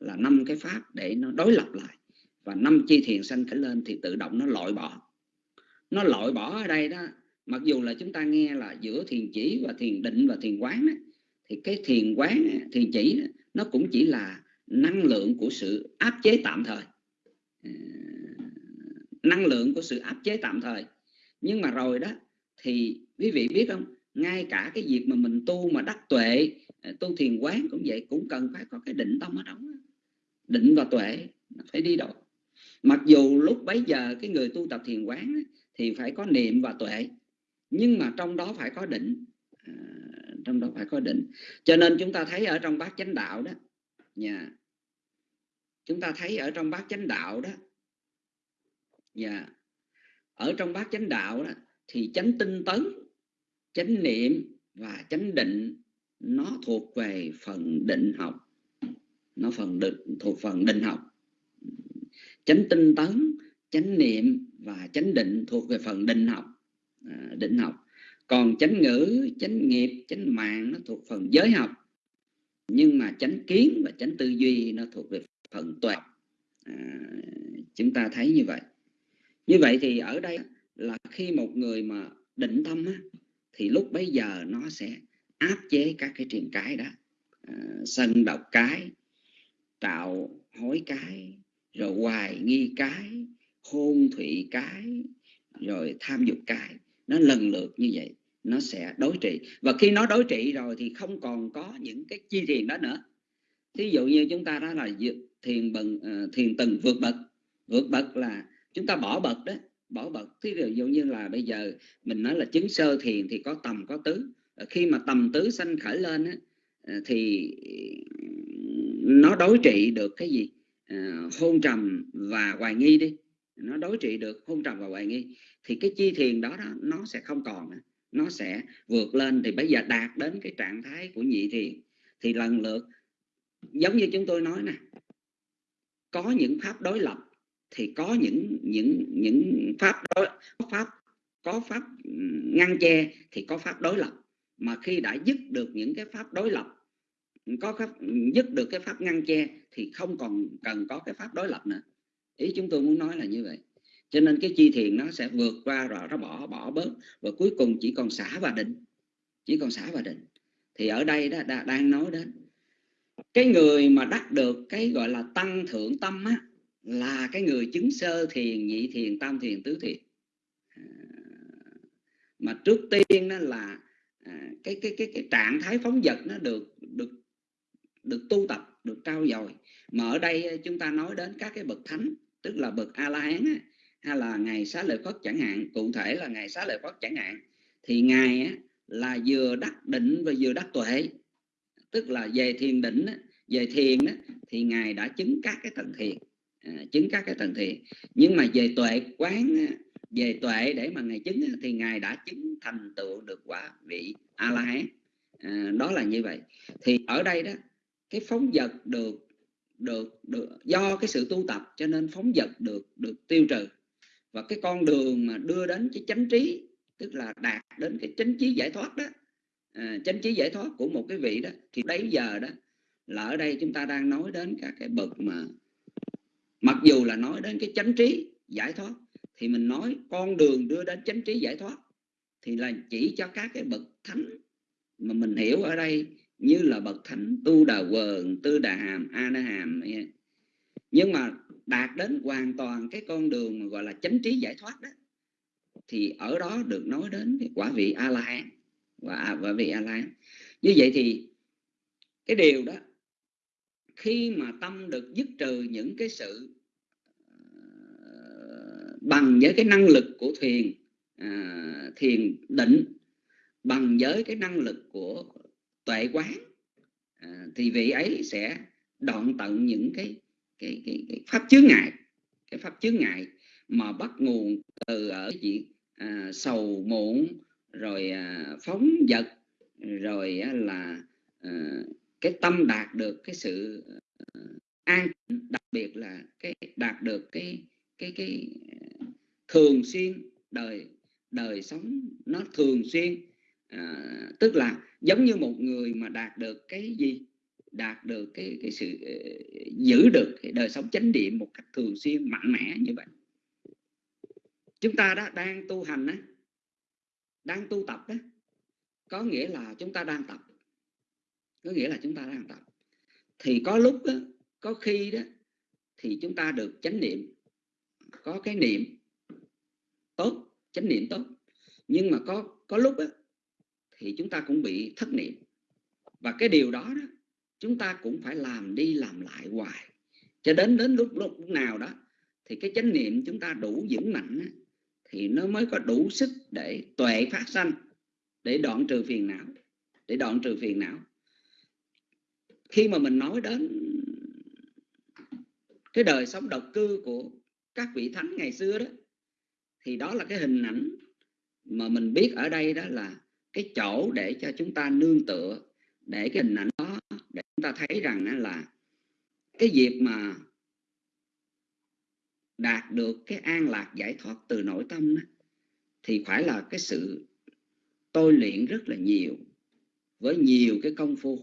[SPEAKER 8] là năm cái pháp để nó đối lập lại. Và năm chi thiền sanh khởi lên thì tự động nó loại bỏ. Nó loại bỏ ở đây đó mặc dù là chúng ta nghe là giữa thiền chỉ và thiền định và thiền quán đó, thì cái thiền quán thiền chỉ nó cũng chỉ là năng lượng của sự áp chế tạm thời. Ờ, năng lượng của sự áp chế tạm thời. Nhưng mà rồi đó thì quý vị biết không? Ngay cả cái việc mà mình tu mà đắc tuệ à, tu thiền quán cũng vậy cũng cần phải có cái định tâm ở đó. Định và tuệ phải đi đâu. Mặc dù lúc bấy giờ cái người tu tập thiền quán thì phải có niệm và tuệ nhưng mà trong đó phải có định. À, trong đó phải có định. Cho nên chúng ta thấy ở trong bát chánh đạo đó nhà chúng ta thấy ở trong bát chánh đạo đó nhà ở trong bát chánh đạo đó thì chánh tinh tấn chánh niệm và chánh định nó thuộc về phần định học. Nó phần định thuộc phần định học. Chánh tinh tấn chánh niệm và chánh định thuộc về phần định học. À, định học. Còn chánh ngữ chánh nghiệp chánh mạng nó thuộc phần giới học. Nhưng mà chánh kiến và chánh tư duy nó thuộc về phần tuệ. À, chúng ta thấy như vậy. Như vậy thì ở đây là khi một người mà định tâm á, thì lúc bấy giờ nó sẽ áp chế các cái triền cái đó. À, sân độc cái tạo hối cái rồi hoài nghi cái hôn thủy cái rồi tham dục cái. Nó lần lượt như vậy nó sẽ đối trị. Và khi nó đối trị rồi thì không còn có những cái chi thiền đó nữa. Thí dụ như chúng ta đó là thiền bần à, thiền tầng vượt bậc. Vượt bậc là chúng ta bỏ bậc đó bỏ bậc thí dụ như là bây giờ mình nói là chứng sơ thiền thì có tầm có tứ. Ờ, khi mà tầm tứ sanh khởi lên á, ờ, thì nó đối trị được cái gì? À, hôn trầm và hoài nghi đi. Nó đối trị được hôn trầm và hoài nghi. Thì cái chi thiền đó, đó nó sẽ không còn nó sẽ vượt lên. Thì bây giờ đạt đến cái trạng thái của nhị thiền thì lần lượt giống như chúng tôi nói nè có những pháp đối lập thì có những những những pháp đối có pháp có pháp ngăn che thì có pháp đối lập. Mà khi đã dứt được những cái pháp đối lập có pháp dứt được cái pháp ngăn che thì không còn cần có cái pháp đối lập nữa. Ý chúng tôi muốn nói là như vậy. Cho nên cái chi thiền nó sẽ vượt qua rồi nó bỏ bỏ bớt. Và cuối cùng chỉ còn xả và định chỉ còn xả và định. Thì ở đây đó đã, đang nói đến cái người mà đắc được cái gọi là tăng thượng tâm á, là cái người chứng sơ thiền nhị thiền tam thiền tứ thiền. À, mà trước tiên đó là à, cái cái cái cái trạng thái phóng vật nó được được được tu tập được trao dồi. Mà ở đây à, chúng ta nói đến các cái bậc thánh tức là bậc a la hán hay là ngày xá lợi phất chẳng hạn cụ thể là ngày xá lợi phất chẳng hạn thì ngài á, là vừa đắc định và vừa đắc tuệ. Tức là về thiền định á, về thiền á, thì ngài đã chứng các cái tầng thiền à, chứng các cái tầng thiền nhưng mà về tuệ quán à, về tuệ để mà ngài chứng à, thì ngài đã chứng thành tựu được quả vị a la hán à, đó là như vậy. Thì ở đây đó cái phóng vật được được được do cái sự tu tập cho nên phóng vật được được tiêu trừ. Và cái con đường mà đưa đến cái chánh trí tức là đạt đến cái chánh trí giải thoát đó à, chánh trí giải thoát của một cái vị đó thì đấy giờ đó là ở đây chúng ta đang nói đến các cái bậc mà mặc dù là nói đến cái chánh trí, giải thoát, thì mình nói con đường đưa đến chánh trí giải thoát, thì là chỉ cho các cái bậc thánh mà mình hiểu ở đây như là bậc thánh tu đà quần, tư đà hàm, a na hàm nhưng mà đạt đến hoàn toàn cái con đường mà gọi là chánh trí giải thoát đó, thì ở đó được nói đến cái quả vị a la hán. Và quả vị a la hán. Như vậy thì cái điều đó khi mà tâm được dứt trừ những cái sự ờ, bằng với cái năng lực của thiền ờ, thiền định bằng với cái năng lực của tuệ quán à, thì vị ấy sẽ đoạn tận những cái cái, cái, cái pháp chướng ngại cái pháp chướng ngại mà bắt nguồn từ ở chuyện à, sầu muộn rồi à, phóng vật rồi à, là à, cái tâm đạt được cái sự ờ, an đặc biệt là cái đạt được cái cái cái ờ, thường xuyên đời đời sống nó thường xuyên à, tức là giống như một người mà đạt được cái gì? Đạt được cái cái sự giữ được cái đời sống chánh niệm một cách thường xuyên mạnh mẽ như vậy. Chúng ta đã đang tu hành đó, đang tu tập đó có nghĩa là chúng ta đang tập có nghĩa là chúng ta đang tập. Thì có lúc đó, có khi đó thì chúng ta được chánh niệm. Có cái niệm tốt chánh niệm tốt. Nhưng mà có có lúc đó, thì chúng ta cũng bị thất niệm. Và cái điều đó, đó chúng ta cũng phải làm đi làm lại hoài. Cho đến đến lúc lúc nào đó thì cái chánh niệm chúng ta đủ vững mạnh thì nó mới có đủ sức để tuệ phát sanh để đoạn trừ phiền não để đoạn trừ phiền não khi mà mình nói đến cái đời sống độc cư của các vị thánh ngày xưa đó thì đó là cái hình ảnh mà mình biết ở đây đó là cái chỗ để cho chúng ta nương tựa để cái hình ảnh đó để chúng ta thấy rằng là cái việc mà đạt được cái an lạc giải thoát từ nội tâm đó, thì phải là cái sự tôi luyện rất là nhiều với nhiều cái công phu.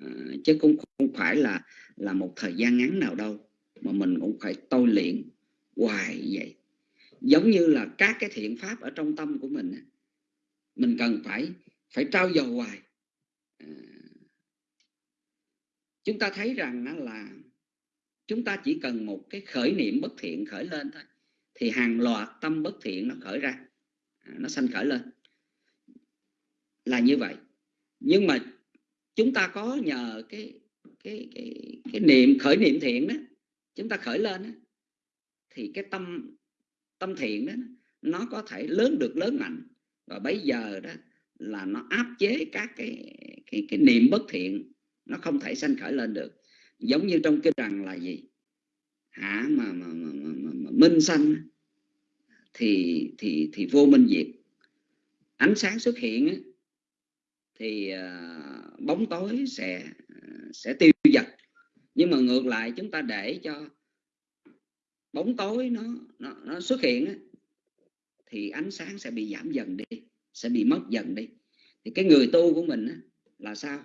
[SPEAKER 8] Ờ, chứ cũng không phải là là một thời gian ngắn nào đâu, mà mình cũng phải tôi luyện hoài vậy. Giống như là các cái thiện pháp ở trong tâm của mình mình cần phải phải trao dồi hoài. Ờ, chúng ta thấy rằng là chúng ta chỉ cần một cái khởi niệm bất thiện khởi lên thôi, thì hàng loạt tâm bất thiện nó khởi ra à, nó sanh khởi lên. Là như vậy. Nhưng mà chúng ta có nhờ cái cái cái cái niệm khởi niệm thiện đó chúng ta khởi lên đó, thì cái tâm tâm thiện đó nó có thể lớn được lớn mạnh. Và bây giờ đó là nó áp chế các cái cái cái niệm bất thiện nó không thể sanh khởi lên được. Giống như trong kinh rằng là gì? Hả mà, mà, mà, mà, mà, mà minh sanh thì thì thì vô minh diệt. Ánh sáng xuất hiện thì uh, bóng tối sẽ sẽ tiêu diệt nhưng mà ngược lại chúng ta để cho bóng tối nó nó, nó xuất hiện thì ánh sáng sẽ bị giảm dần đi sẽ bị mất dần đi. Thì cái người tu của mình là sao?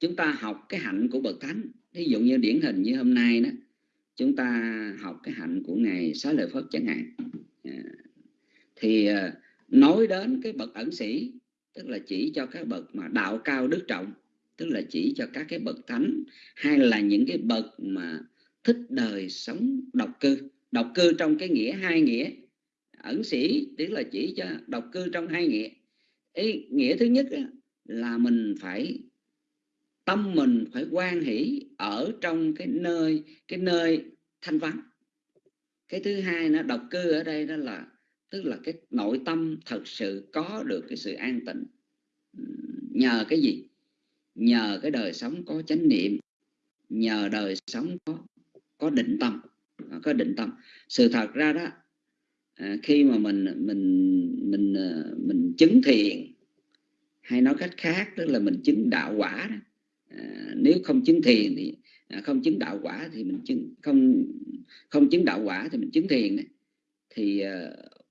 [SPEAKER 8] Chúng ta học cái hạnh của bậc thánh. Ví dụ như điển hình như hôm nay đó chúng ta học cái hạnh của ngài xá lợi phất chẳng hạn. À, thì à, nói đến cái bậc ẩn sĩ tức là chỉ cho các bậc mà đạo cao đức trọng. Tức là chỉ cho các cái bậc thánh hay là những cái bậc mà thích đời sống độc cư. Độc cư trong cái nghĩa hai nghĩa. Ẩn sĩ tức là chỉ cho độc cư trong hai nghĩa. Ý, nghĩa thứ nhất là mình phải tâm mình phải quan hỷ ở trong cái nơi cái nơi thanh vắng. Cái thứ hai nó độc cư ở đây đó là tức là cái nội tâm thật sự có được cái sự an tịnh. Nhờ cái gì? Nhờ cái đời sống có chánh niệm, nhờ đời sống có có định tâm à, có định tâm. Sự thật ra đó à, khi mà mình mình mình à, mình chứng thiền hay nói cách khác, tức là mình chứng đạo quả đó nếu không chứng thiền thì không chứng đạo quả thì mình chứng, không không chứng đạo quả thì mình chứng thiền thì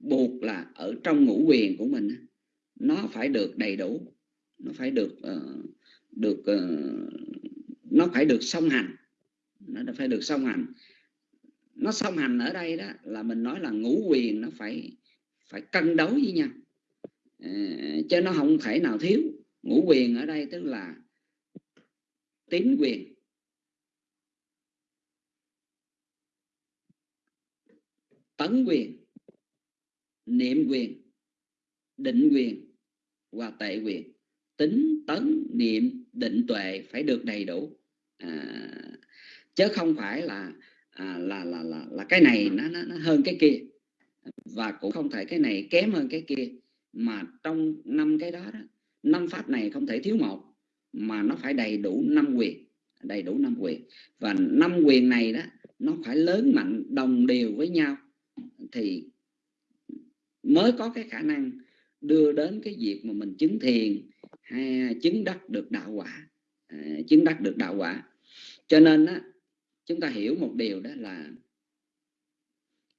[SPEAKER 8] buộc là ở trong ngũ quyền của mình nó phải được đầy đủ nó phải được uh, được uh, nó phải được song hành nó phải được song hành. Nó song hành ở đây đó là mình nói là ngũ quyền nó phải phải cân đối với nhau. Ờ, uh, chứ nó không thể nào thiếu. Ngũ quyền ở đây tức là tín quyền. Tấn quyền niệm quyền định quyền và tệ quyền. Tính tấn niệm định tuệ phải được đầy đủ. À, chứ không phải là à, là, là là là cái này nó, nó, nó hơn cái kia. Và cũng không thể cái này kém hơn cái kia. Mà trong năm cái đó, đó năm pháp này không thể thiếu một mà nó phải đầy đủ năm quyền đầy đủ năm quyền. Và năm quyền này đó nó phải lớn mạnh đồng đều với nhau. Thì mới có cái khả năng đưa đến cái việc mà mình chứng thiền hay chứng đắc được đạo quả. À, chứng đắc được đạo quả. Cho nên á, chúng ta hiểu một điều đó là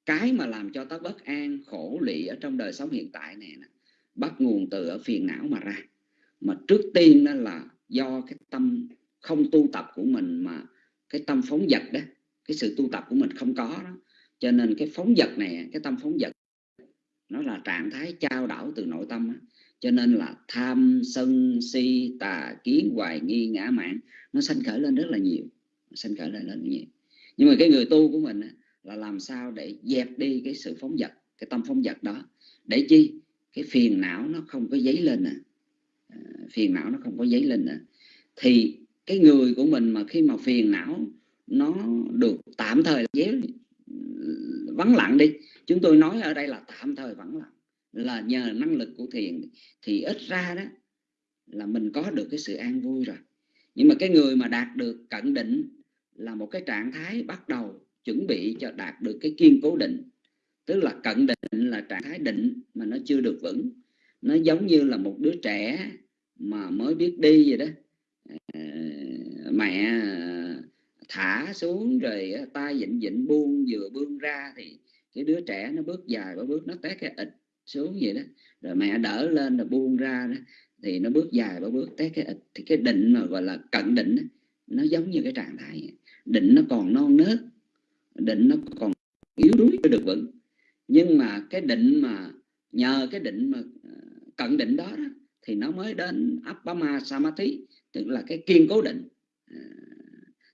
[SPEAKER 8] cái mà làm cho ta bất an khổ lụy ở trong đời sống hiện tại này nè, bắt nguồn từ ở phiền não mà ra. Mà trước tiên đó là do cái tâm không tu tập của mình mà cái tâm phóng dật đó cái sự tu tập của mình không có đó. Cho nên cái phóng dật này cái tâm phóng dật nó là trạng thái trao đảo từ nội tâm cho nên là tham sân si tà kiến hoài nghi ngã mạn nó sanh khởi lên rất là nhiều sanh khởi lên rất là nhiều. Nhưng mà cái người tu của mình là làm sao để dẹp đi cái sự phóng dật cái tâm phóng dật đó? Để chi? Cái phiền não nó không có giấy lên nè à, phiền não nó không có giấy lên nè thì cái người của mình mà khi mà phiền não nó được tạm thời giấy vắng lặng đi. Chúng tôi nói ở đây là tạm thời vắng lặng, là nhờ năng lực của thiền thì ít ra đó là mình có được cái sự an vui rồi. Nhưng mà cái người mà đạt được cận định là một cái trạng thái bắt đầu chuẩn bị cho đạt được cái kiên cố định. Tức là cận định là trạng thái định mà nó chưa được vững. Nó giống như là một đứa trẻ mà mới biết đi vậy đó. Ờ, mẹ thả xuống rồi tay dịnh dịnh buông vừa buông ra thì cái đứa trẻ nó bước dài ba bước nó té cái ịch xuống vậy đó. Rồi mẹ đỡ lên rồi buông ra đó thì nó bước dài ba bước té cái ịch thì cái định mà gọi là cận định đó, nó giống như cái trạng thái vậy. định nó còn non nớt định nó còn yếu đuối chưa được vững. Nhưng mà cái định mà nhờ cái định mà ờ, cận định đó, đó thì nó mới đến Appama Samadhi tức là cái kiên cố định. À,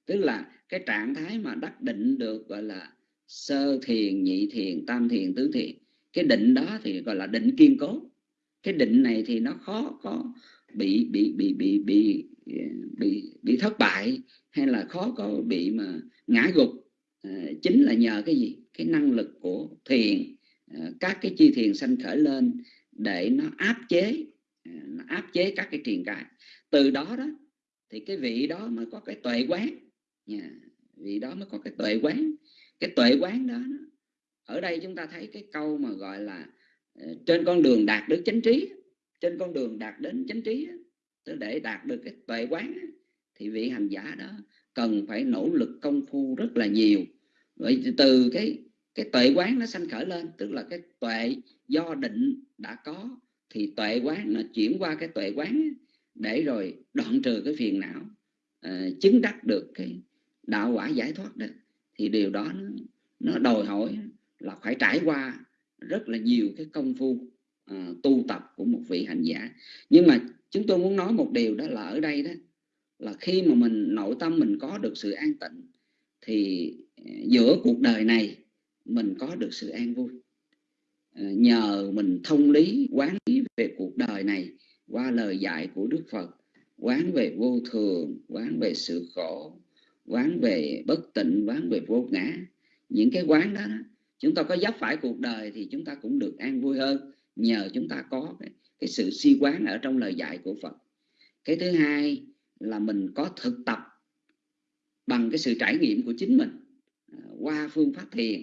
[SPEAKER 8] tức là cái trạng thái mà đắc định được gọi là sơ thiền nhị thiền tam thiền tứ thiền cái định đó thì gọi là định kiên cố. Cái định này thì nó khó có bị bị bị bị bị bị bị thất bại hay là khó có bị mà ngã gục. À, chính là nhờ cái gì? Cái năng lực của thiền à, các cái chi thiền sanh khởi lên để nó áp chế à, nó áp chế các cái triền cài từ đó đó thì cái vị đó mới có cái tuệ quán nha. Vì đó mới có cái tuệ quán. Cái tuệ quán đó ở đây chúng ta thấy cái câu mà gọi là ờ, trên con đường đạt được chánh trí trên con đường đạt đến chánh trí tức để đạt được cái tuệ quán thì vị hành giả đó cần phải nỗ lực công phu rất là nhiều. Vậy từ cái cái tuệ quán nó sanh khởi lên tức là cái tuệ do định đã có thì tuệ quán nó chuyển qua cái tuệ quán để rồi đoạn trừ cái phiền não uh, chứng đắc được cái đạo quả giải thoát đó thì điều đó nó, nó đòi hỏi là phải trải qua rất là nhiều cái công phu uh, tu tập của một vị hành giả. Nhưng mà chúng tôi muốn nói một điều đó là ở đây đó là khi mà mình nội tâm mình có được sự an tịnh thì ờ, giữa cuộc đời này mình có được sự an vui. Ờ, nhờ mình thông lý quán lý về cuộc đời này qua lời dạy của Đức Phật quán về vô thường quán về sự khổ quán về bất tịnh quán về vô ngã. Những cái quán đó, chúng ta có dấp phải cuộc đời thì chúng ta cũng được an vui hơn nhờ chúng ta có cái, cái sự suy quán ở trong lời dạy của Phật. Cái thứ hai là mình có thực tập bằng cái sự trải nghiệm của chính mình à, qua phương pháp thiền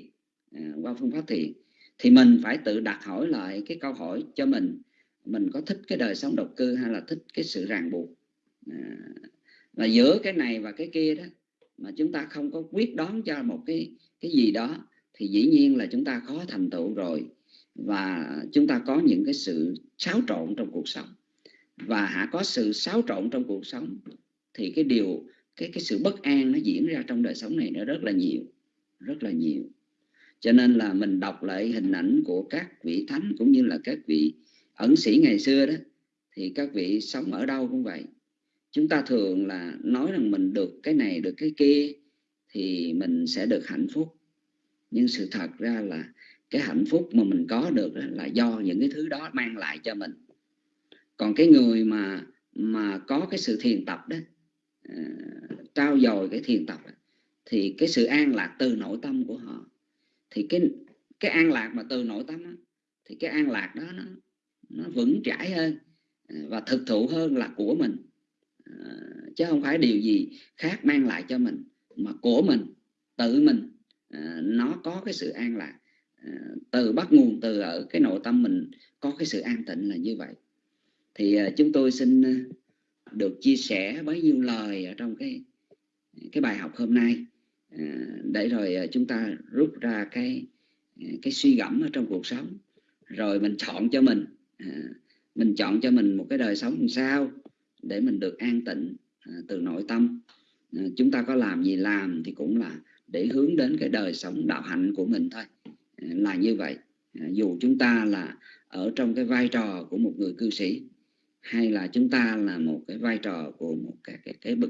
[SPEAKER 8] à, qua phương pháp thiền. Thì mình phải tự đặt hỏi lại cái câu hỏi cho mình mình có thích cái đời sống độc cư hay là thích cái sự ràng buộc? À, giữa cái này và cái kia đó mà chúng ta không có quyết đoán cho một cái cái gì đó, thì dĩ nhiên là chúng ta khó thành tựu rồi. Và chúng ta có những cái sự xáo trộn trong cuộc sống. Và hả, có sự xáo trộn trong cuộc sống, thì cái điều, cái cái sự bất an nó diễn ra trong đời sống này nó rất là nhiều, rất là nhiều. Cho nên là mình đọc lại hình ảnh của các vị thánh cũng như là các vị ẩn sĩ ngày xưa đó, thì các vị sống ở đâu cũng vậy chúng ta thường là nói rằng mình được cái này được cái kia thì mình sẽ được hạnh phúc. Nhưng sự thật ra là cái hạnh phúc mà mình có được là do những cái thứ đó mang lại cho mình. Còn cái người mà mà có cái sự thiền tập đó ờ, uh, trao dồi cái thiền tập đó, thì cái sự an lạc từ nội tâm của họ. Thì cái cái an lạc mà từ nội tâm đó, thì cái an lạc đó nó nó vững chãi hơn ờ, và thực thụ hơn là của mình. À, chứ không phải điều gì khác mang lại cho mình, mà của mình, tự mình à, nó có cái sự an lạc. À, từ bắt nguồn từ ở cái nội tâm mình có cái sự an tịnh là như vậy. Thì chúng tôi xin được chia sẻ bấy nhiêu lời ở trong cái cái bài học hôm nay. Để rồi chúng ta rút ra cái cái suy gẫm ở trong cuộc sống. Rồi mình chọn cho mình mình chọn cho mình một cái đời sống làm sao? Để mình được an tịnh à, từ nội tâm. À, chúng ta có làm gì làm thì cũng là để hướng đến cái đời sống đạo hạnh của mình thôi. À, là như vậy. À, dù chúng ta là ở trong cái vai trò của một người cư sĩ hay là chúng ta là một cái vai trò của một cái cái cái bậc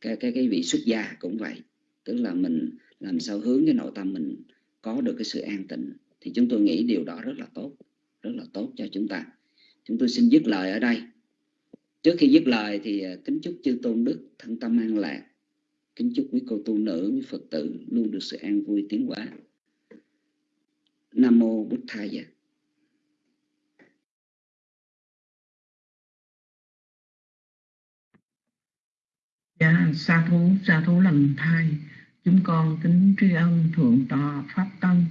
[SPEAKER 8] cái cái cái vị xuất gia cũng vậy. Tức là mình làm sao hướng cái nội tâm mình có được cái sự an tịnh thì chúng tôi nghĩ điều đó rất là tốt rất là tốt cho chúng ta. Chúng tôi xin dứt lời ở đây trước khi dứt lời thì à, kính chúc chư tôn đức thân tâm an lạc. Kính chúc quý cô tu nữ quý phật tử luôn được sự an vui tiến hóa. Nam mô bút thầy dạ
[SPEAKER 5] sa thú, sa thú lành thai. Chúng con kính tri ân Thượng tọa Pháp Tân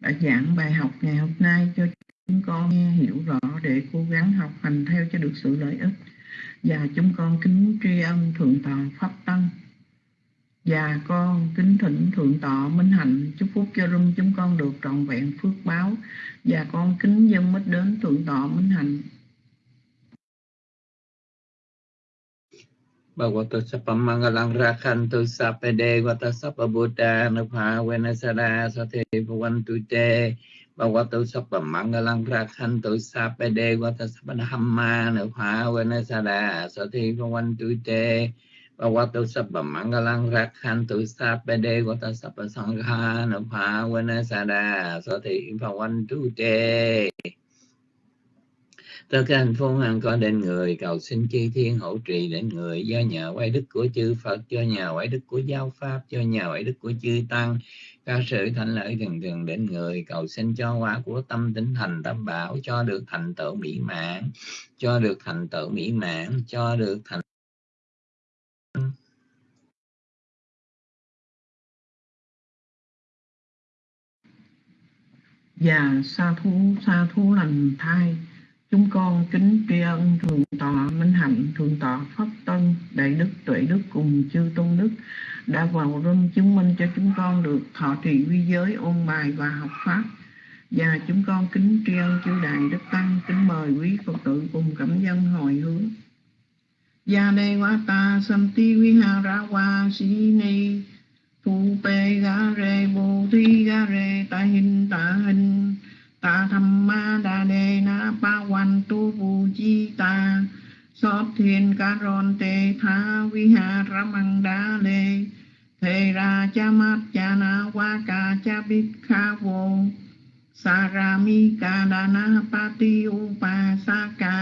[SPEAKER 5] đã giảng bài học ngày hôm nay cho chúng con nghe hiểu rõ để cố gắng học hành theo cho được sự lợi ích và chúng con kính tri ân thượng tọa pháp tăng Và con kính thỉnh Thượng tọa Minh Hạnh, chúc phúc cho rung chúng con được trọn vẹn phước báo. Và con kính dân mít đến Thượng tọa Minh Hạnh.
[SPEAKER 9] Bhagavato Sappamangalang Rakhantu Sapede Vata Sappabuddha Nupha Venasada Sati Bhavantu Te Bhagavato Sapamangalang Rakhantu Sapede Vata Sapadhamma Nupha Venasada Sati Bhavantu Te Bhagavato Sapamangalang Rakhantu Sapede Vata Sapasangha Nupha Venasada Sati Bhavantu Te tất cả hạnh phúc an có đến người, cầu xin chư thiên hỗ trì đến người. Do nhờ quay đức của chư Phật, do nhờ quay đức của giáo pháp, do nhờ quay đức của chư tăng, các sự thành lợi thường thường đến người. Cầu xin cho quả của tâm tính thành tâm bảo, cho được thành tựu mỹ mãn, cho được thành tựu mỹ mãn, cho được thành
[SPEAKER 5] Và sa thú sa thú lành thai. Chúng con kính tri ân Thượng tọa Minh Hạnh, Thượng tọa Pháp Tân, Đại Đức Tuệ Đức cùng chư Tôn Đức đã vào rung chứng minh cho chúng con được thọ trì quy giới, ôn bài và học Pháp. Và chúng con kính tri ân chư Đại Đức Tăng, kính mời quý Phật tử cùng cảm dân hồi hướng. Gia đề wa ta santi ra wa si ni thu pe ga re bồ thi ga re ta hin ta hình ta tham ma đa đề na pa văn tu vu chi ta sót thiên ca ron tê tha vi ha ramang đa lê thề ra cha mát cha na wa ca cha bít kha vô sa ra mi ca đa na pa ti u pa sa ca